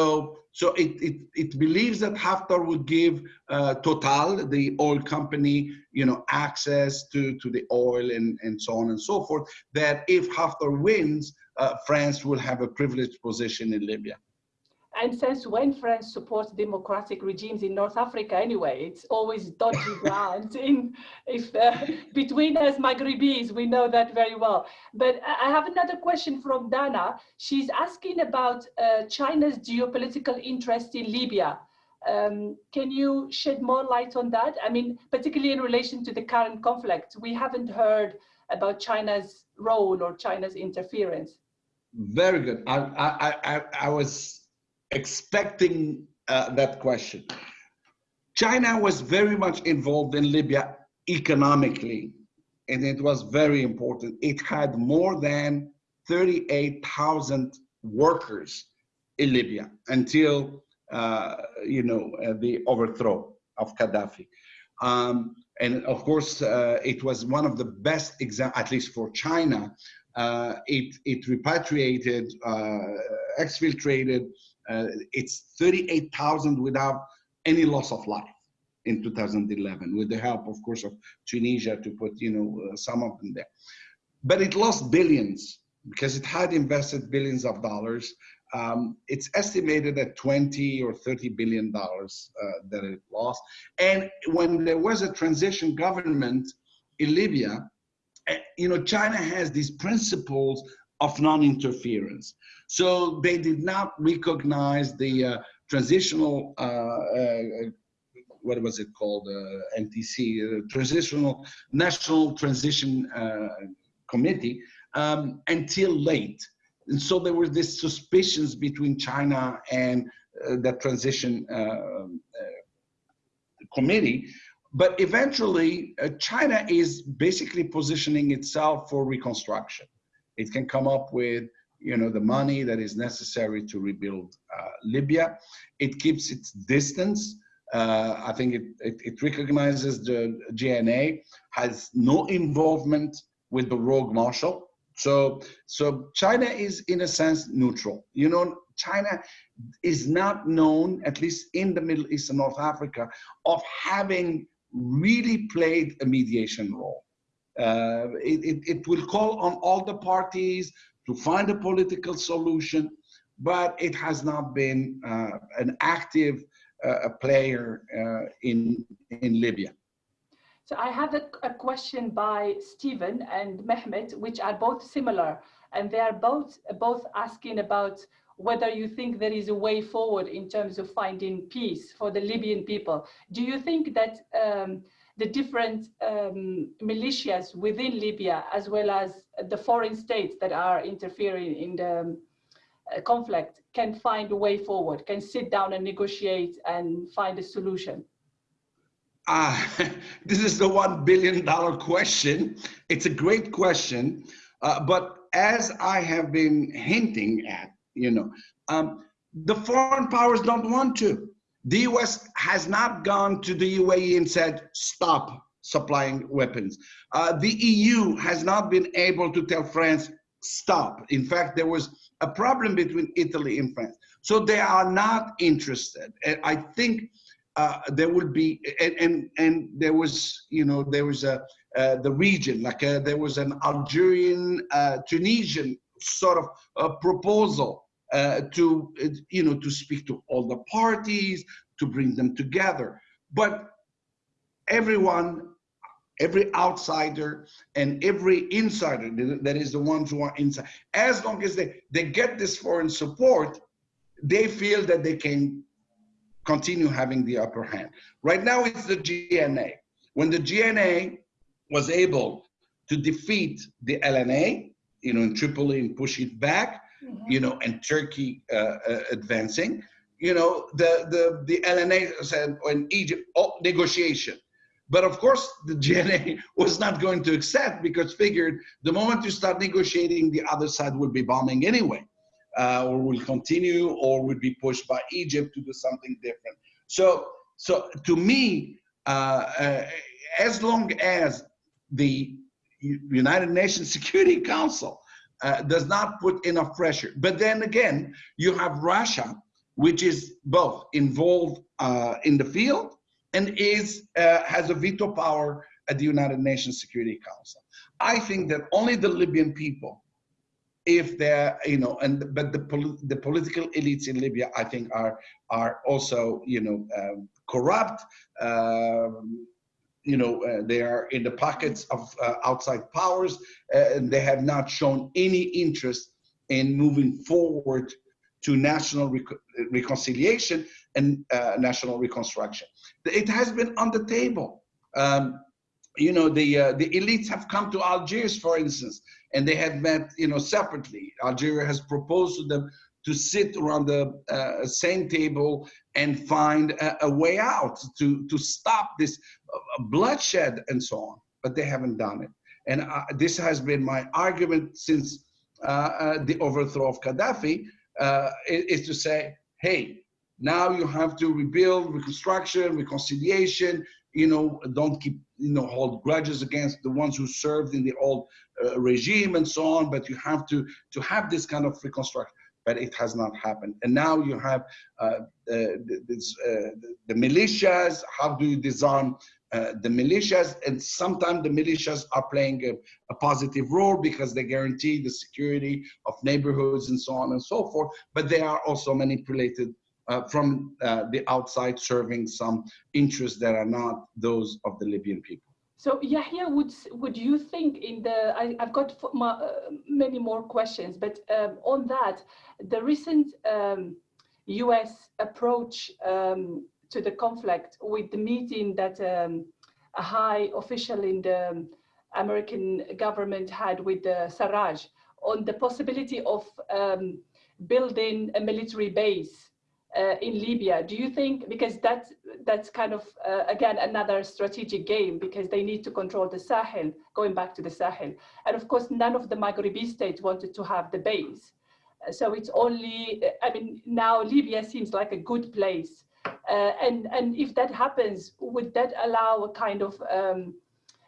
A: so it, it, it believes that Haftar would give uh, Total, the oil company, you know, access to, to the oil and, and so on and so forth, that if Haftar wins, uh, France will have a privileged position in Libya.
B: And since when France supports democratic regimes in North Africa anyway, it's always dodgy ground in if uh, between us Maghribis, we know that very well. But I have another question from Dana. She's asking about uh, China's geopolitical interest in Libya. Um, can you shed more light on that? I mean, particularly in relation to the current conflict, we haven't heard about China's role or China's interference.
A: Very good. I, I, I, I was expecting uh, that question. China was very much involved in Libya economically, and it was very important. It had more than 38,000 workers in Libya until, uh, you know, uh, the overthrow of Gaddafi. Um, and of course, uh, it was one of the best examples, at least for China. Uh, it, it repatriated, uh, exfiltrated uh, it's 38,000 without any loss of life in 2011, with the help, of course, of Tunisia to put, you know, uh, some of them there. But it lost billions because it had invested billions of dollars. Um, it's estimated at 20 or 30 billion dollars uh, that it lost. And when there was a transition government in Libya, eh, you know, China has these principles of non-interference. So they did not recognize the uh, transitional, uh, uh, what was it called, uh, NTC, uh, Transitional National Transition uh, Committee, um, until late. And so there were these suspicions between China and the transition committee. But eventually, China is basically positioning itself for reconstruction. It can come up with you know, the money that is necessary to rebuild uh, Libya. It keeps its distance. Uh, I think it, it, it, recognizes the GNA, has no involvement with the rogue marshal. So, so China is in a sense neutral. You know, China is not known, at least in the Middle East and North Africa, of having really played a mediation role. Uh, it, it, it, will call on all the parties to find a political solution, but it has not been uh, an active uh, player uh, in, in Libya.
B: So I have a, a, question by Stephen and Mehmet, which are both similar, and they are both both asking about whether you think there is a way forward in terms of finding peace for the Libyan people. Do you think that um, the different um, militias within Libya, as well as the foreign states that are interfering in the um, uh, conflict, can find a way forward, can sit down and negotiate and find a solution?
A: Uh, this is the one billion dollar question. It's a great question, uh, but as I have been hinting at, you know, um, the foreign powers don't want to the US has not gone to the UAE and said, stop supplying weapons. Uh, the EU has not been able to tell France, stop. In fact, there was a problem between Italy and France. So they are not interested. And I think uh, there will be, and, and, and, there was, you know, there was a, uh, the region, like a, uh, there was an Algerian, uh, Tunisian sort of a proposal uh, to, you know, to speak to all the parties, to bring them together. But everyone every outsider and every insider that is the ones who are inside as long as they they get this foreign support they feel that they can continue having the upper hand right now it's the gna when the gna was able to defeat the lna you know in tripoli and push it back. You know and turkey uh, uh, advancing you know the the the lna said in egypt oh, negotiation but of course, the GNA was not going to accept because figured the moment you start negotiating, the other side will be bombing anyway, uh, or will continue, or would be pushed by Egypt to do something different. So, so to me, uh, uh, as long as the United Nations Security Council uh, does not put enough pressure, but then again, you have Russia, which is both involved uh, in the field and is uh, has a veto power at the United Nations Security Council. I think that only the Libyan people, if they're you know, and but the the political elites in Libya, I think are are also you know um, corrupt. Um, you know, uh, they are in the pockets of uh, outside powers, uh, and they have not shown any interest in moving forward to national rec reconciliation and uh, national reconstruction. It has been on the table. Um, you know, the uh, the elites have come to Algiers, for instance, and they have met, you know, separately. Algeria has proposed to them to sit around the uh, same table and find a, a, way out to to stop this bloodshed and so on. But they haven't done it. And uh, this has been my argument since uh, uh, the overthrow of Gaddafi, is to say, hey, now you have to rebuild, reconstruction, reconciliation. You know, don't keep you know hold grudges against the ones who served in the old uh, regime and so on. But you have to to have this kind of reconstruction. But it has not happened. And now you have uh, this, uh, the militias. How do you disarm uh, the militias? And sometimes the militias are playing a, a, positive role because they guarantee the security of neighborhoods and so on and so forth. But they are also manipulated uh, from uh, the outside serving some interests that are not those of the Libyan people.
B: So Yahya, would would you think in the? I, have got my, uh, many more questions, but um, on that, the recent um, U.S. approach um, to the conflict with the meeting that um, a high official in the American government had with the Sarraj on the possibility of um, building a military base uh, in Libya. Do you think, because that's, that's kind of, uh, again, another strategic game because they need to control the Sahel, going back to the Sahel. And of course, none of the Maghrebi states wanted to have the base. Uh, so it's only, I mean, now Libya seems like a good place. Uh, and, and if that happens, would that allow a kind of um,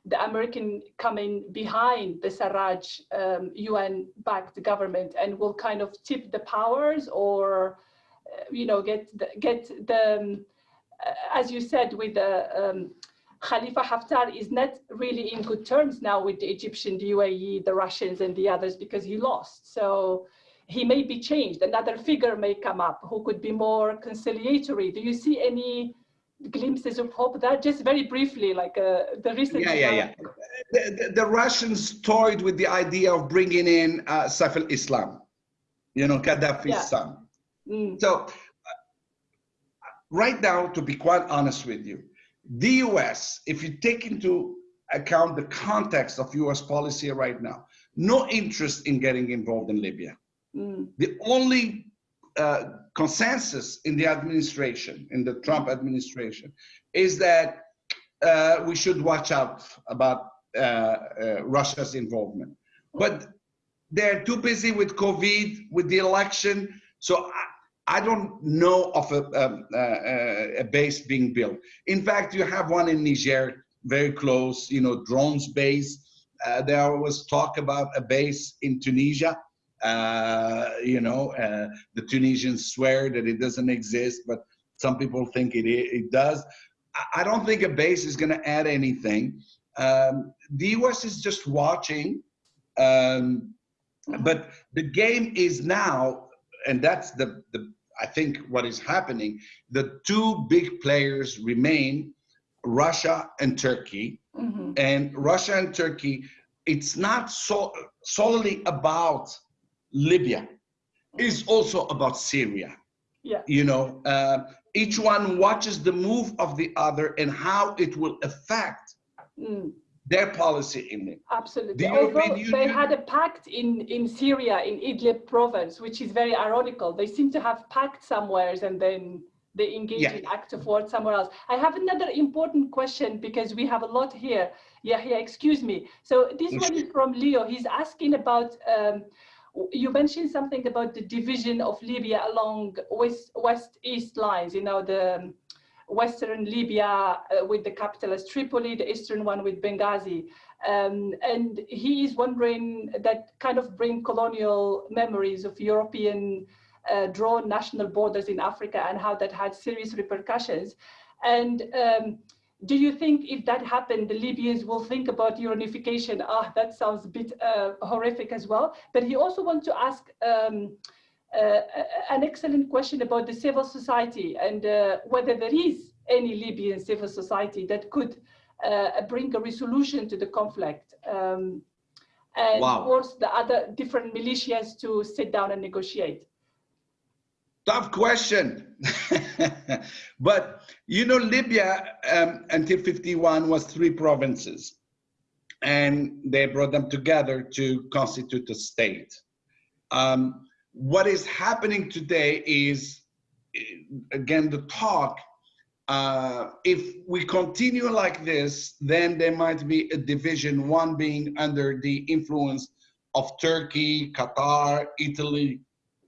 B: the American coming behind the Sarraj um, UN-backed government and will kind of tip the powers or you know, get the, get the, um, as you said, with the um, Khalifa Haftar is not really in good terms now with the Egyptian, the UAE, the Russians and the others because he lost. So he may be changed. Another figure may come up who could be more conciliatory. Do you see any glimpses of hope that just very briefly like uh, the recent
A: yeah yeah yeah the, the, the, russians toyed with the idea of bringing in uh, saif al-islam you know gaddafi's yeah. son Mm. So uh, right now, to be quite honest with you, the US, if you take into account the context of US policy right now, no interest in getting involved in Libya. Mm. The only uh, consensus in the administration, in the Trump administration, is that uh, we should watch out about uh, uh Russia's involvement. But they're too busy with COVID, with the election. So I don't know of a, um, a, a, base being built. In fact, you have one in Niger, very close, you know, drones base. Uh, there was talk about a base in Tunisia. Uh, you know, uh, the Tunisians swear that it doesn't exist, but some people think it, it does. I don't think a base is going to add anything. Um, the US is just watching, um, but the game is now, and that's the, the I think what is happening. The two big players remain Russia and Turkey, mm -hmm. and Russia and Turkey. It's not so solely about Libya. is also about Syria.
B: Yeah.
A: You know, uh, each one watches the move of the other and how it will affect mm. their policy in it.
B: Absolutely. The Although they had a pact in, in Syria, in Idlib province, which is very ironical. They seem to have pact somewheres and then they engage yeah. in active war somewhere else. I have another important question because we have a lot here. Yeah, yeah, excuse me. So this one is from Leo. He's asking about um, you mentioned something about the division of Libya along west west east lines. You know the um, western Libya uh, with the capital as Tripoli, the eastern one with Benghazi. Um, and he is wondering that kind of bring colonial memories of European uh, drawn national borders in Africa and how that had serious repercussions. And um, do you think if that happened, the Libyans will think about reunification? Ah, that sounds a bit uh, horrific as well. But he also wants to ask um, uh, an excellent question about the civil society and uh, whether there is any Libyan civil society that could uh, bring a resolution to the conflict. Um, and wow. force the other different militias to sit down and negotiate.
A: Tough question. but you know, Libya um, until 51 was three provinces and they brought them together to constitute a state. Um, what is happening today is, again, the talk. Uh, if we continue like this, then there might be a division, one being under the influence of Turkey, Qatar, Italy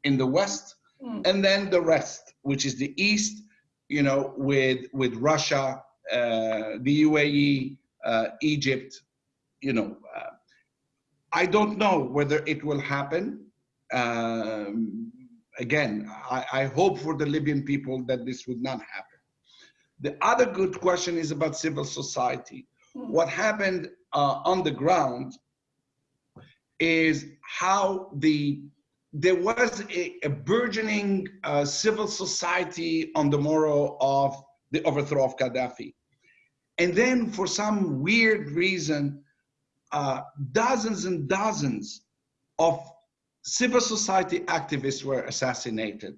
A: in the West, Hmm. and then the rest, which is the east, you know, with with Russia, uh, the UAE, uh, Egypt, you know. Uh, I don't know whether it will happen. Um, again, I, I, hope for the Libyan people that this would not happen. The other good question is about civil society. Hmm. What happened uh, on the ground is how the there was a, a burgeoning uh, civil society on the morrow of the overthrow of Gaddafi. And then for some weird reason, uh, dozens and dozens of civil society activists were assassinated,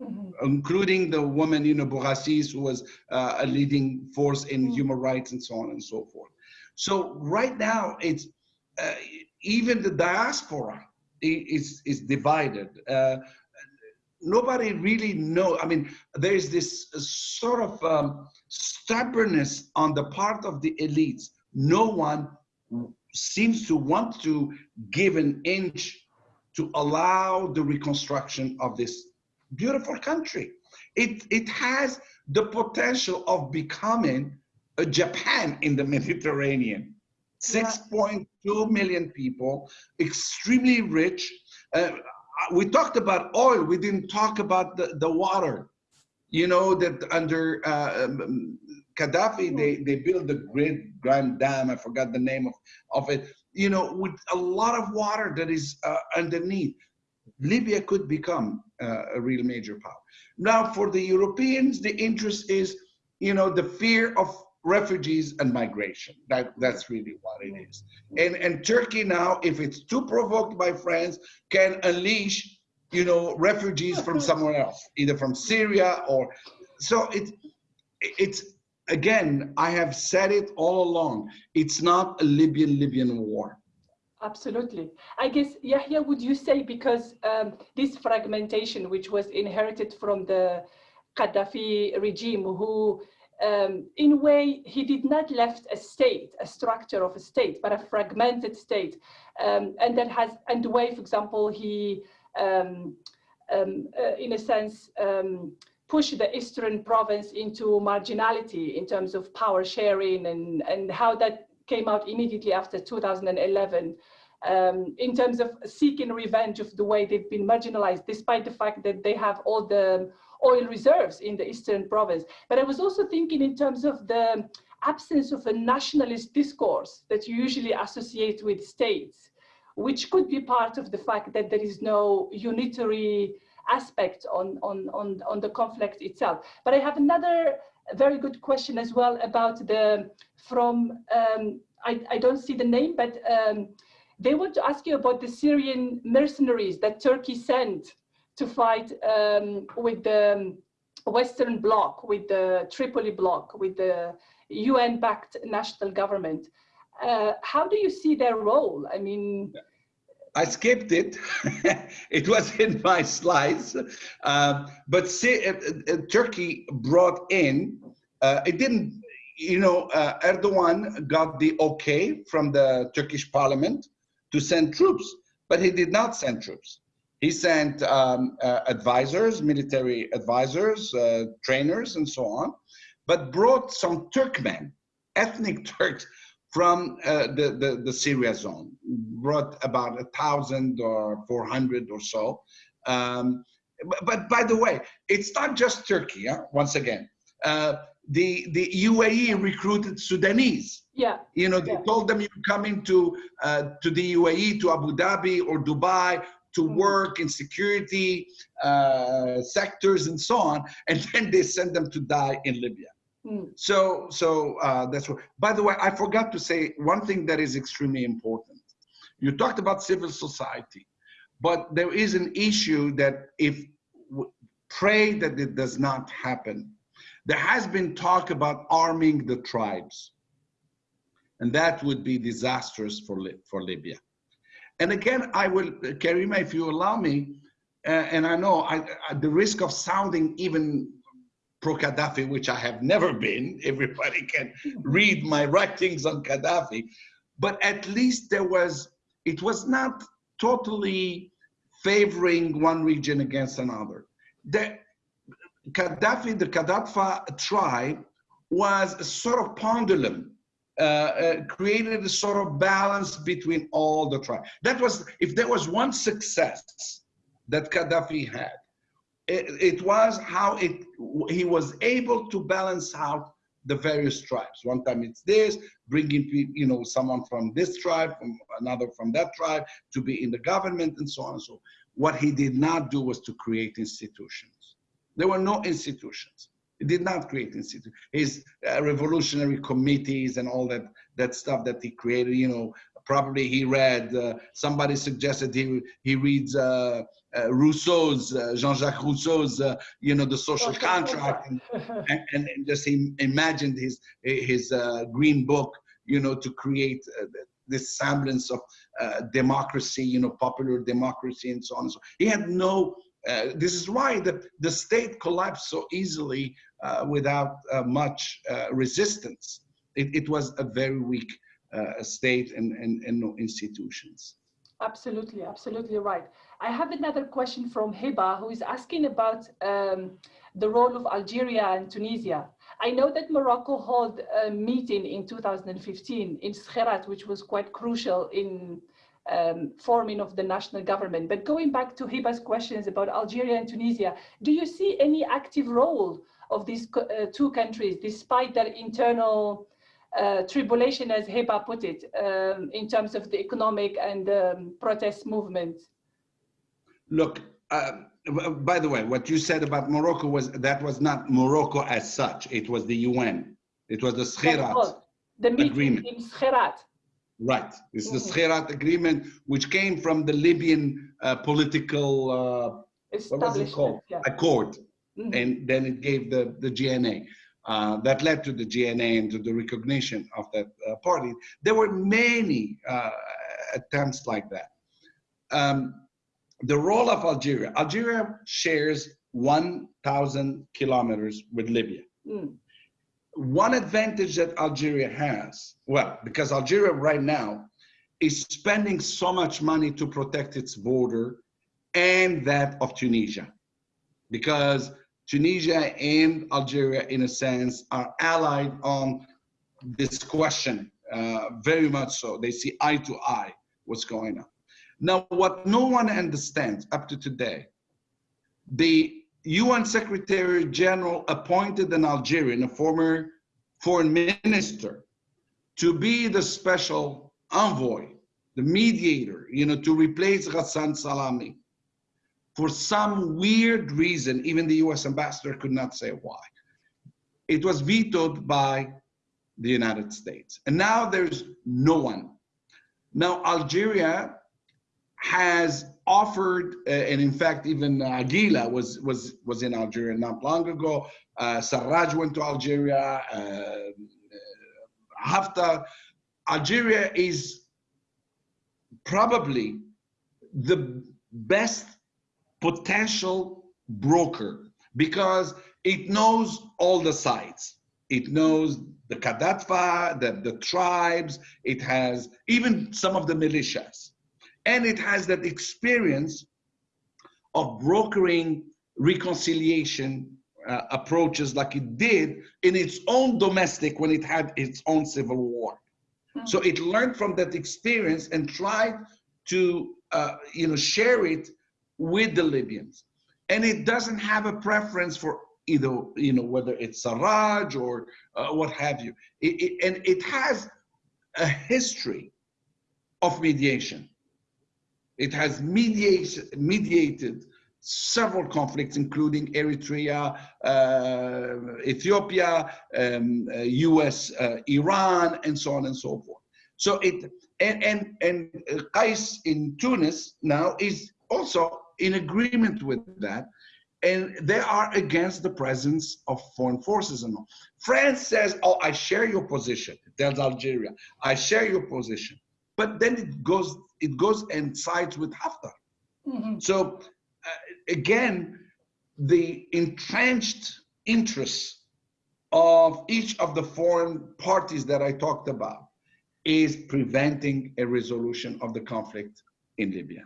A: mm -hmm. including the woman, you know, Bouazizi, who was uh, a leading force in mm -hmm. human rights and so on and so forth. So right now, it's uh, even the diaspora is, is divided. Uh, nobody really know. I mean, there is this sort of um, stubbornness on the part of the elites. No one seems to want to give an inch to allow the reconstruction of this beautiful country. It, it has the potential of becoming a Japan in the Mediterranean. 6.2 million people, extremely rich. Uh, we talked about oil, we didn't talk about the, the water. You know that under uh, um, Gaddafi, they, they built the great Grand Dam, I forgot the name of, of it, you know, with a lot of water that is uh, underneath. Libya could become uh, a real major power. Now, for the Europeans, the interest is, you know, the fear of refugees and migration. That that's really what it is. And and Turkey now, if it's too provoked by France, can unleash, you know, refugees from somewhere else, either from Syria or so it it's again, I have said it all along. It's not a Libyan Libyan war.
B: Absolutely. I guess, Yahya, would you say because um, this fragmentation, which was inherited from the Gaddafi regime, who um, in a way, he did not left a state, a structure of a state, but a fragmented state. Um, and that has, and the way, for example, he, um, um uh, in a sense, um, pushed the Eastern province into marginality in terms of power sharing and, and how that came out immediately after 2011 um, in terms of seeking revenge of the way they've been marginalized, despite the fact that they have all the oil reserves in the eastern province. But I was also thinking in terms of the absence of a nationalist discourse that you usually associate with states, which could be part of the fact that there is no unitary aspect on, on, on, on the conflict itself. But I have another very good question as well about the, from, um, I, I don't see the name, but um, they want to ask you about the Syrian mercenaries that Turkey sent to fight um, with the Western Bloc, with the Tripoli Bloc, with the UN-backed national government. Uh, how do you see their role? I mean,
A: I skipped it. it was in my slides. Uh, but see, uh, Turkey brought in, uh, it didn't, you know, uh, Erdogan got the okay from the Turkish parliament to send troops, but he did not send troops. He sent um, uh, advisors, military advisors, trainers, and so on, but brought some Turkmen, ethnic Turks, from uh, the, the, the, Syria zone, brought about a thousand or 400 or so. Um, but, but, by the way, it's not just Turkey, huh? once again. Uh, the, the UAE recruited Sudanese.
B: Yeah.
A: You know, they
B: yeah.
A: told them you're coming to, uh, to the UAE, to Abu Dhabi or Dubai to mm. work in security uh, sectors and so on, and then they send them to die in Libya. Mm. So, so uh, that's what. By the way, I forgot to say one thing that is extremely important. You talked about civil society, but there is an issue that if pray that it does not happen. There has been talk about arming the tribes, and that would be disastrous for for Libya. And again, I will, Karima, if you allow me, uh, and I know I, I, the risk of sounding even pro-Gaddafi, which I have never been. Everybody can read my writings on Gaddafi. But at least there was, it was not totally favoring one region against another. The Gaddafi, the Gaddafi tribe was a sort of pendulum, uh, uh, created a sort of balance between all the tribes. That was, if there was one success that Gaddafi had, it, it was how it he was able to balance out the various tribes. One time it's this, bringing you know someone from this tribe, from another from that tribe to be in the government and so on and so. What he did not do was to create institutions. There were no institutions. He did not create institutions. His uh, revolutionary committees and all that that stuff that he created, you know, probably he read, uh, somebody suggested he, he reads uh, uh, Rousseau's, uh, Jean-Jacques Rousseau's, uh, you know, the social contract, and, and, and, just he imagined his, his uh, green book, you know, to create this semblance of democracy, you know, popular democracy and so on and so on. He had no, this is why the, the state collapsed so easily without much resistance. It, it was a very weak uh, state and, and, and no institutions.
B: Absolutely, absolutely right. I have another question from Hiba who is asking about um, the role of Algeria and Tunisia. I know that Morocco held a meeting in 2015 in Skhirat, which was quite crucial in um, forming of the national government. But going back to Hiba's questions about Algeria and Tunisia, do you see any active role of these uh, two countries despite their internal uh, tribulation, as Hiba put it, um, in terms of the economic and um, protest movement?
A: Look, uh, by the way, what you said about Morocco was that was not Morocco as such. It was the UN. It was the Skhirat
B: the agreement. in.
A: Right. It's the Skhirat agreement, which came from the Libyan uh, political uh, what was it called? Yeah. Accord. Mm -hmm. And then it gave the, the GNA. Uh, that led to the GNA and to the recognition of that uh, party. There were many uh, attempts like that. Um, the role of Algeria, Algeria shares 1,000 kilometers with Libya. Mm. One advantage that Algeria has, well, because Algeria right now is spending so much money to protect its border and that of Tunisia. Because Tunisia and Algeria, in a sense, are allied on this question uh, very much so. They see eye to eye what's going on. Now, what no one understands up to today, the UN Secretary General appointed an Algerian, a former foreign minister, to be the special envoy, the mediator, you know, to replace Ghassan Salamé. For some weird reason, even the US ambassador could not say why. It was vetoed by the United States. And now there's no one. Now Algeria has offered, uh, and in fact, even Aguila was was was in Algeria not long ago. Uh, Sarraj went to Algeria. Uh, uh, Haftar. Algeria is probably the best potential broker because it knows all the sides. It knows the Kadatfa, the, the tribes, it has even some of the militias. And it has that experience of brokering reconciliation uh, approaches like it did in its own domestic when it had its own civil war. Mm-hmm. So it learned from that experience and tried to uh, you know, share it with the Libyans. And it doesn't have a preference for either, you know, whether it's Sarraj or uh, what have you. It, it, and it has a history of mediation. It has mediate, mediated several conflicts, including Eritrea, uh, Ethiopia, um, uh, US, uh, Iran, and so on and so forth. So it, and, and, and uh, Qais in Tunis now is also in agreement with that and they are against the presence of foreign forces and all. France says, oh, I share your position. It tells Algeria, I share your position. But then it goes, it goes and sides with Haftar. Mm -hmm. So uh, again, the entrenched interests of each of the foreign parties that I talked about is preventing a resolution of the conflict in Libya.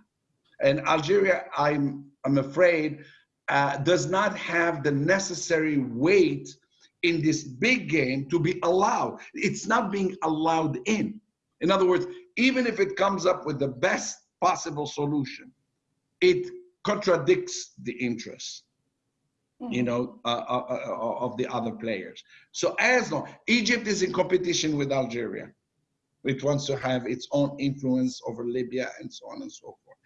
A: And Algeria, I'm, I'm afraid, uh, does not have the necessary weight in this big game to be allowed. It's not being allowed in. In other words, even if it comes up with the best possible solution, it contradicts the interests you hmm. know, uh, uh, uh, of the other players. So as long, Egypt is in competition with Algeria. It wants to have its own influence over Libya and so on and so forth.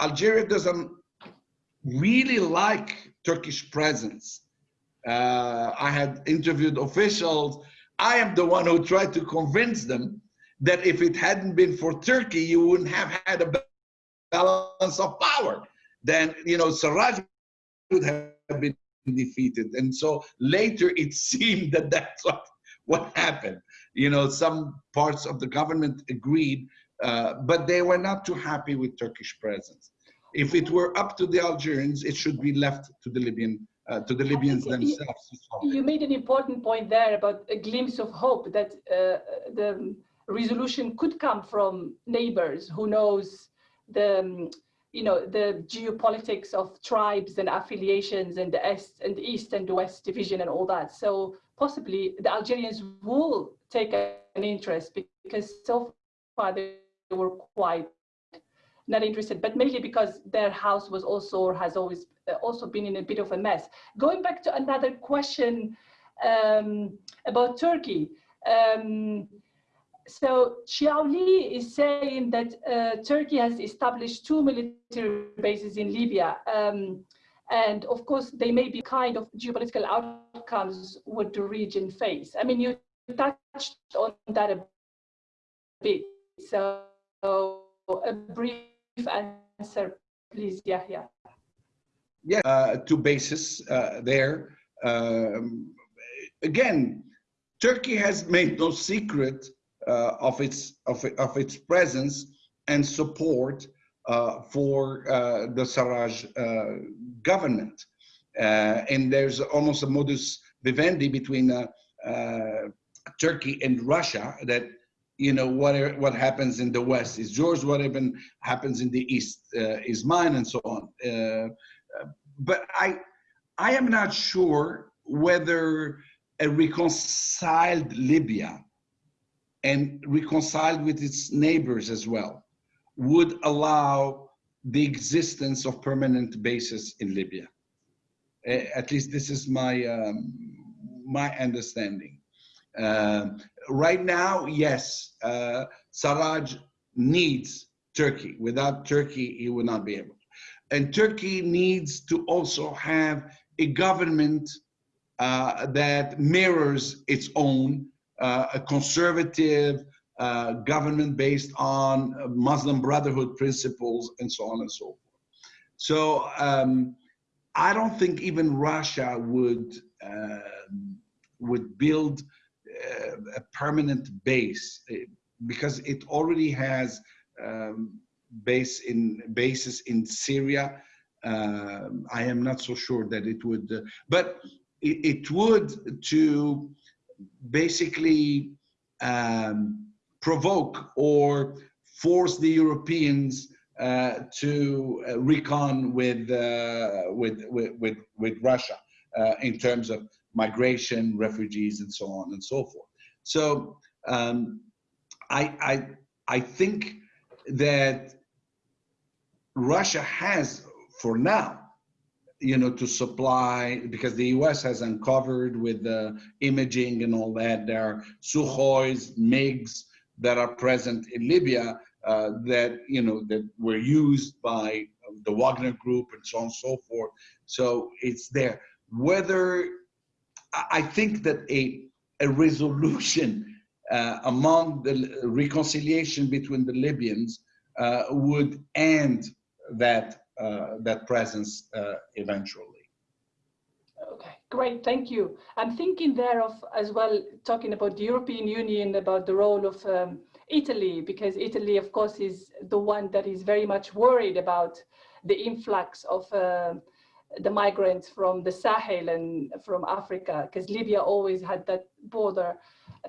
A: Algeria doesn't really like Turkish presence. Uh, I had interviewed officials. I am the one who tried to convince them that if it hadn't been for Turkey, you wouldn't have had a balance of power. Then, you know, Sarraj would have been defeated. And so later it seemed that that's what, what happened. You know, some parts of the government agreed, uh, but they were not too happy with Turkish presence if it were up to the Algerians, it should be left to the Libyan, uh, to the Libyans themselves.
B: You, you, made an important point there about a glimpse of hope that uh, the resolution could come from neighbors. Who knows the, um, you know, the geopolitics of tribes and affiliations and the East and the East and the West division and all that. So possibly the Algerians will take an interest because so far they were quite not interested, but mainly because their house was also or has always uh, also been in a bit of a mess. Going back to another question um, about Turkey. Um, so Xiaoli is saying that uh, Turkey has established two military bases in Libya. Um, and of course, they may be kind of geopolitical outcomes would the region face. I mean, you touched on that a bit. So a brief answer, please, Yahya.
A: Yeah, uh, two bases uh, there. Um, again, Turkey has made no secret uh, of its of, of its presence and support uh, for uh, the Sarraj uh, government, and there's almost a modus vivendi between Turkey and Russia that you know what what happens in the west is yours whatever happens in the east uh, is mine and so on. Uh, but i i am not sure whether a reconciled libya and reconciled with its neighbors as well, would allow the existence of permanent bases in Libya. At least this is my um, my understanding. Uh, right now, yes, uh, Sarraj needs Turkey. Without Turkey, he would not be able. And Turkey needs to also have a government uh, that mirrors its own, a conservative uh, government based on Muslim Brotherhood principles and so on and so forth. So um, I don't think even Russia would um, would build uh, a permanent base because it already has um, base in bases in Syria. Uh, I am not so sure that it would, uh, but it, it, would to basically um, provoke or force the Europeans uh, to uh, recon with, uh, with, with, with, with, Russia uh, in terms of migration, refugees, and so on and so forth. So um, I, I, I think that Russia has, for now, you know, to supply, because the US has uncovered with the imaging and all that, there are Sukhois, MiGs that are present in Libya uh, that, you know, that were used by the Wagner Group and so on and so forth. So it's there. Whether, I think that a, a resolution uh, among the reconciliation between the Libyans uh, would end that that presence uh, eventually.
B: Okay, great, thank you. I'm thinking there of as well talking about the European Union, about the role of um, Italy, because Italy, of course, is the one that is very much worried about the influx of uh, the migrants from the Sahel and from Africa, because Libya always had that border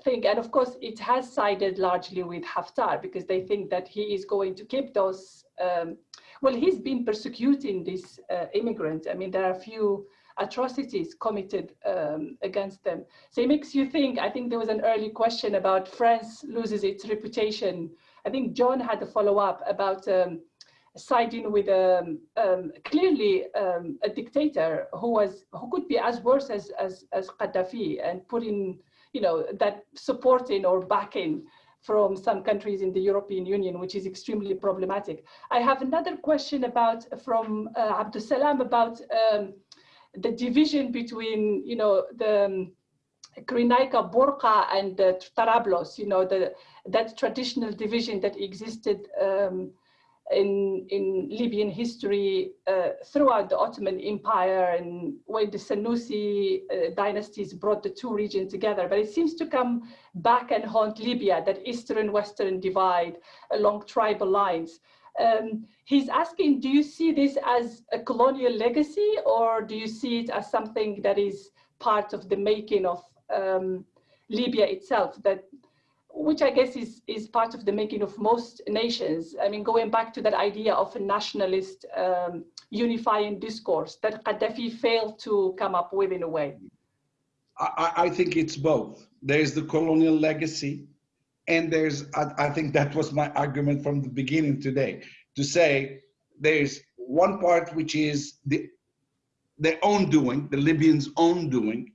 B: thing. And of course, it has sided largely with Haftar because they think that he is going to keep those, um, well, he's been persecuting these uh, immigrants. I mean, there are a few atrocities committed um, against them. So it makes you think, I think there was an early question about France loses its reputation. I think John had a follow up about um, siding with um, um, clearly um, a dictator who was who could be as worse as as, as Gaddafi and putting you know that supporting or backing from some countries in the European Union, which is extremely problematic. I have another question about from uh, Salam about um, the division between you know the um, Cyrenaica, Borqa, and uh, Tarablos. You know the that traditional division that existed um, in, in Libyan history uh, throughout the Ottoman Empire and when the Senussi uh, dynasties brought the two regions together. But it seems to come back and haunt Libya, that eastern-western divide along tribal lines. Um, he's asking, do you see this as a colonial legacy or do you see it as something that is part of the making of um, Libya itself, that which I guess is, is part of the making of most nations. I mean, going back to that idea of a nationalist um, unifying discourse that Gaddafi failed to come up with in a way.
A: I, I think it's both. There's the colonial legacy, and there's, I, I think that was my argument from the beginning today, to say there's one part which is the their own doing, the Libyans' own doing,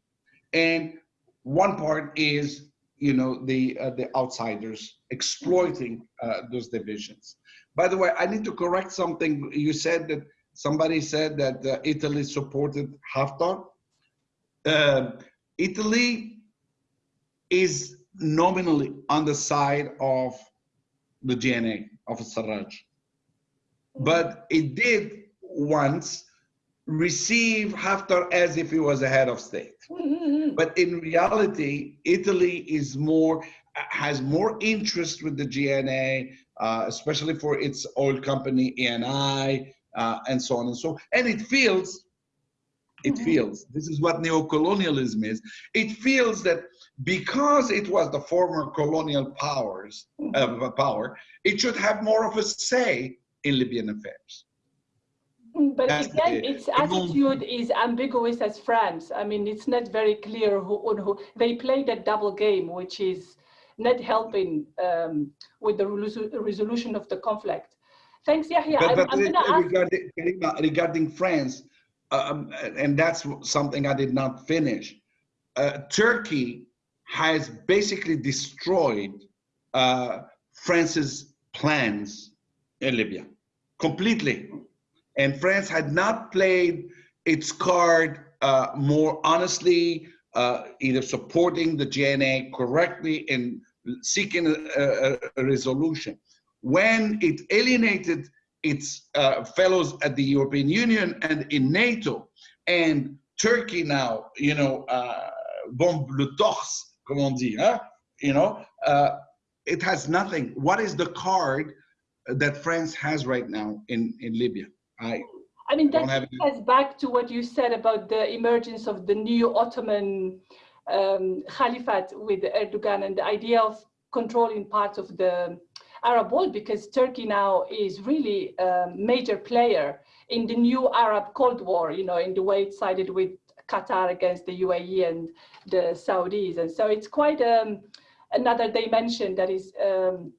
A: and one part is you know the uh, the outsiders exploiting uh, those divisions. By the way, I need to correct something. You said that somebody said that uh, Italy supported Haftar. Uh, Italy is nominally on the side of the GNA of Sarraj, but it did once receive Haftar as if he was a head of state. Mm-hmm. But in reality, Italy is more has more interest with the GNA, uh, especially for its oil company ENI, uh, and so on and so. And it feels, it mm-hmm. feels. This is what neocolonialism is. It feels that because it was the former colonial powers mm-hmm. uh, power, it should have more of a say in Libyan affairs.
B: But That's again, the, its attitude is ambiguous as France. I mean, it's not very clear who, who they play that double game, which is not helping um, with the resolution of the conflict. Thanks, Yahya.
A: But, but
B: I'm, I'm
A: regarding, regarding France, um, and that's something I did not finish. Uh, Turkey has basically destroyed uh, France's plans in Libya completely. And France had not played its card uh, more honestly, uh, either supporting the GNA correctly and seeking a, a, resolution. When it alienated its uh, fellows at the European Union and in NATO, and Turkey now, you know, uh, bombe le torse, comme on dit, you know, uh, it has nothing. What is the card that France has right now in, in Libya? I,
B: I mean, that ties back to what you said about the emergence of the new Ottoman um, Caliphate with Erdogan and the idea of controlling parts of the Arab world because Turkey now is really a major player in the new Arab Cold War, you know, in the way it sided with Qatar against the UAE and the Saudis. And so it's quite um, another dimension that is um,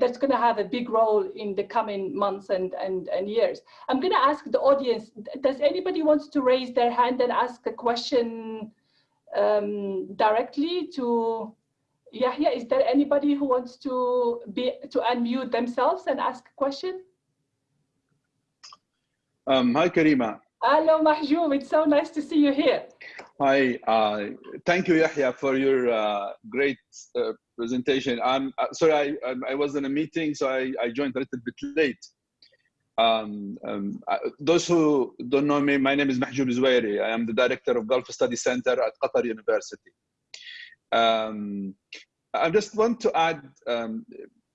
B: that's going to have a big role in the coming months and, and, and years. I'm going to ask the audience, does anybody want to raise their hand and ask a question um, directly to Yahya? Is there anybody who wants to be to unmute themselves and ask a question?
C: Um, hi, Karima.
B: Hello, Mahjoub. It's so nice to see you here.
C: Hi. Uh, thank you, Yahya, for your uh, great uh, presentation. I'm uh, sorry, I, I was in a meeting, so I, I joined a little bit late. Um, um, uh, those who don't know me, my name is Mahjoub Zweiri. I am the director of Gulf Study Center at Qatar University. Um, I just want to add, um,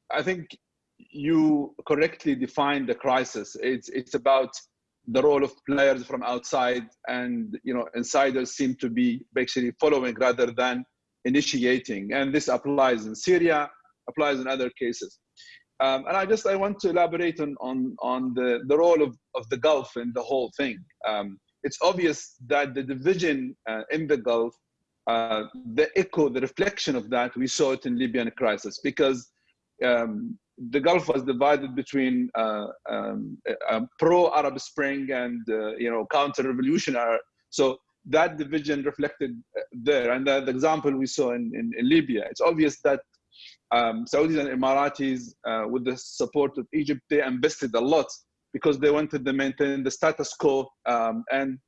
C: I think you correctly defined the crisis. It's, it's about the role of players from outside and you know insiders seem to be basically following rather than initiating. And this applies in Syria, applies in other cases. Um, and I just I want to elaborate on on, on the, the role of, of the Gulf in the whole thing. Um, it's obvious that the division uh, in the Gulf, uh, the echo, the reflection of that, we saw it in Libyan crisis because um, the Gulf was divided between uh, um, pro-Arab Spring and uh, you know counter-revolutionary. So that division reflected uh, there. And the, the example we saw in, in, in, Libya, it's obvious that um, Saudis and Emiratis, uh, with the support of Egypt, they invested a lot because they wanted to maintain the status quo um, and,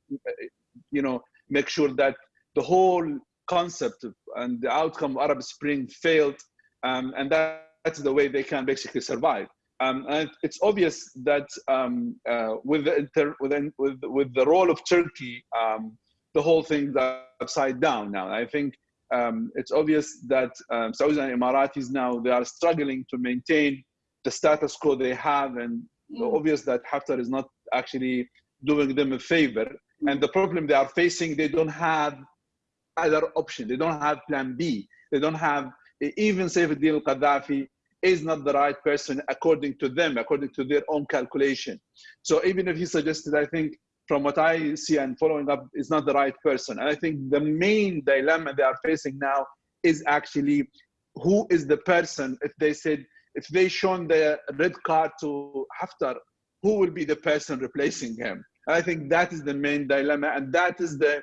C: you know, make sure that the whole concept and the outcome of Arab Spring failed. Um, and that, that's the way they can basically survive. Um, and it's obvious that um, uh, with, the inter, with, with, with the role of Turkey um, the whole thing upside down now. I think um, it's obvious that um, Saudis and Emiratis now, they are struggling to maintain the status quo they have and mm. obvious that Haftar is not actually doing them a favor. Mm. And the problem they are facing, they don't have other option. They don't have plan B. They don't have, even Saif al-Qaddafi is not the right person according to them, according to their own calculation. So even if he suggested, I think, from what I see and following up, is not the right person. And I think the main dilemma they are facing now is actually who is the person, if they said, if they shown the red card to Haftar, who will be the person replacing him? And I think that is the main dilemma, and that is the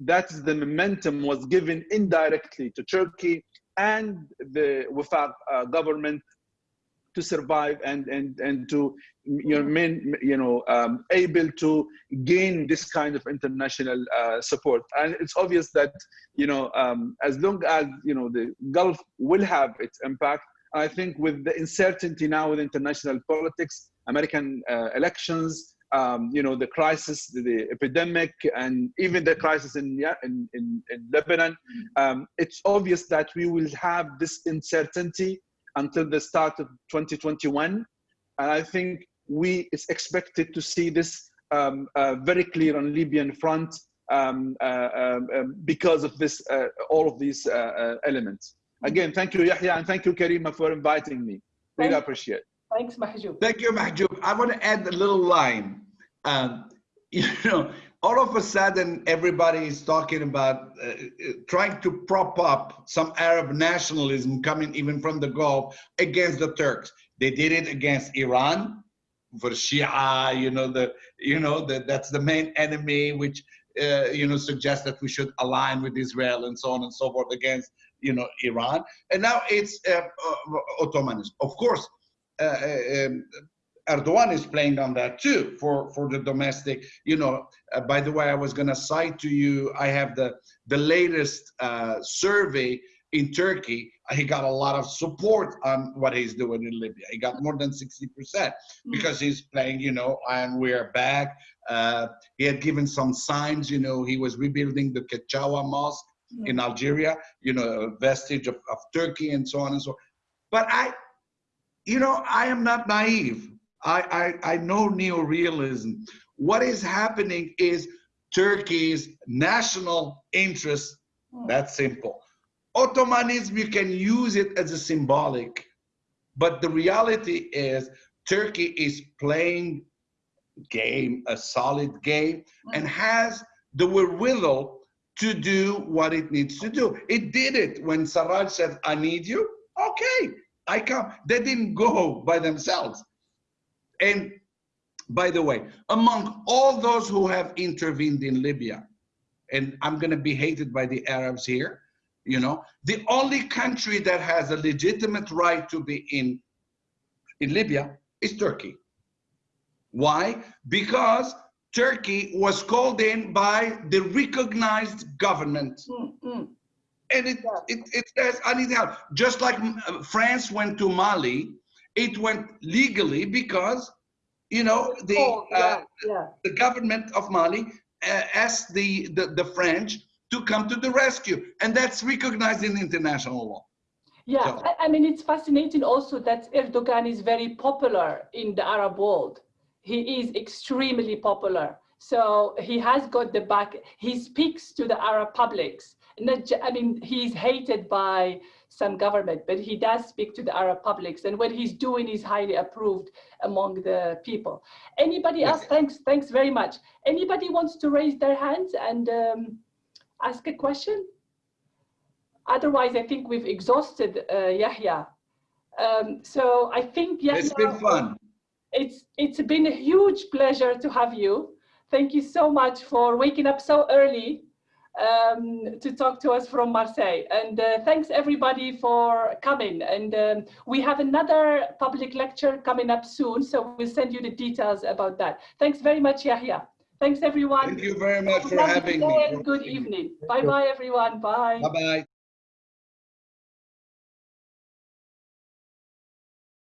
C: that is the momentum was given indirectly to Turkey and the Wifaq uh, government to survive and and and to you know men you know um, able to gain this kind of international uh, support. And it's obvious that you know um, as long as you know the gulf will have its impact i think with the uncertainty now with international politics american uh, elections um, you know the crisis the epidemic and even the crisis in in, in, in lebanon um, it's obvious that we will have this uncertainty until the start of 2021. And I think we is expected to see this um, uh, very clear on Libyan front um, uh, um, um because of this, uh, all of these uh, uh, elements. Again, thank you, Yahya, and thank you, Karima, for inviting me. Really appreciate.
B: Thanks, Mahjoub.
A: Thank you, Mahjoub. I want to add a little line. Um, you know, all of a sudden everybody is talking about uh, uh, trying to prop up some Arab nationalism coming even from the Gulf against the Turks. They did it against Iran for Shia, you know, the, you know, the, that's the main enemy, which, uh, you know, suggests that we should align with Israel and so on and so forth against, you know, Iran. And now it's uh, uh, Ottomanism. Of course, Erdogan is playing on that too for, for the domestic, you know, uh, by the way, I was going to cite to you, I have the, the latest uh, survey in Turkey. He got a lot of support on what he's doing in Libya. He got more than 60% because he's playing, you know, and we're back. Uh, he had given some signs, you know, he was rebuilding the Ketchaoua Mosque in Algeria, you know, a vestige of, of Turkey and so on and so on. But I, you know, I am not naive. I, I, I know neorealism. What is happening is Turkey's national interest, that's simple. Ottomanism, you can use it as a symbolic, but the reality is Turkey is playing game, a solid game, and has the wherewithal to do what it needs to do. It did it when Sarraj said, I need you. Okay, I come. They didn't go by themselves. And by the way, among all those who have intervened in Libya, and I'm going to be hated by the Arabs here, you know, the only country that has a legitimate right to be in, in Libya is Turkey. Why? Because Turkey was called in by the recognized government.
B: Mm, mm.
A: And it, it, it says, I need help. Just like uh, France went to Mali, it went legally because, you know, the,
B: Oh,
A: uh,
B: yeah, yeah.
A: the government of Mali uh, asked the, the, the French to come to the rescue. And that's recognized in international law.
B: Yeah,
A: So-
B: I, I mean, it's fascinating also that Erdogan is very popular in the Arab world. He is extremely popular. So he has got the back, he speaks to the Arab publics. Not, I mean, he's hated by some government, but he does speak to the Arab publics. And what he's doing is highly approved among the people. Anybody else? Thanks, thanks very much. Anybody wants to raise their hands and um, ask a question? Otherwise, I think we've exhausted uh, Yahya. Um, so I think Yahya,
A: It's been fun.
B: it's it's been a huge pleasure to have you. Thank you so much for waking up so early um, to talk to us from Marseille. And uh, thanks everybody for coming. And um, we have another public lecture coming up soon, so we'll send you the details about that. Thanks very much, Yahya. Thanks everyone.
A: Thank you very much for having me.
B: Good evening. Bye bye everyone. Bye.
A: Bye-bye.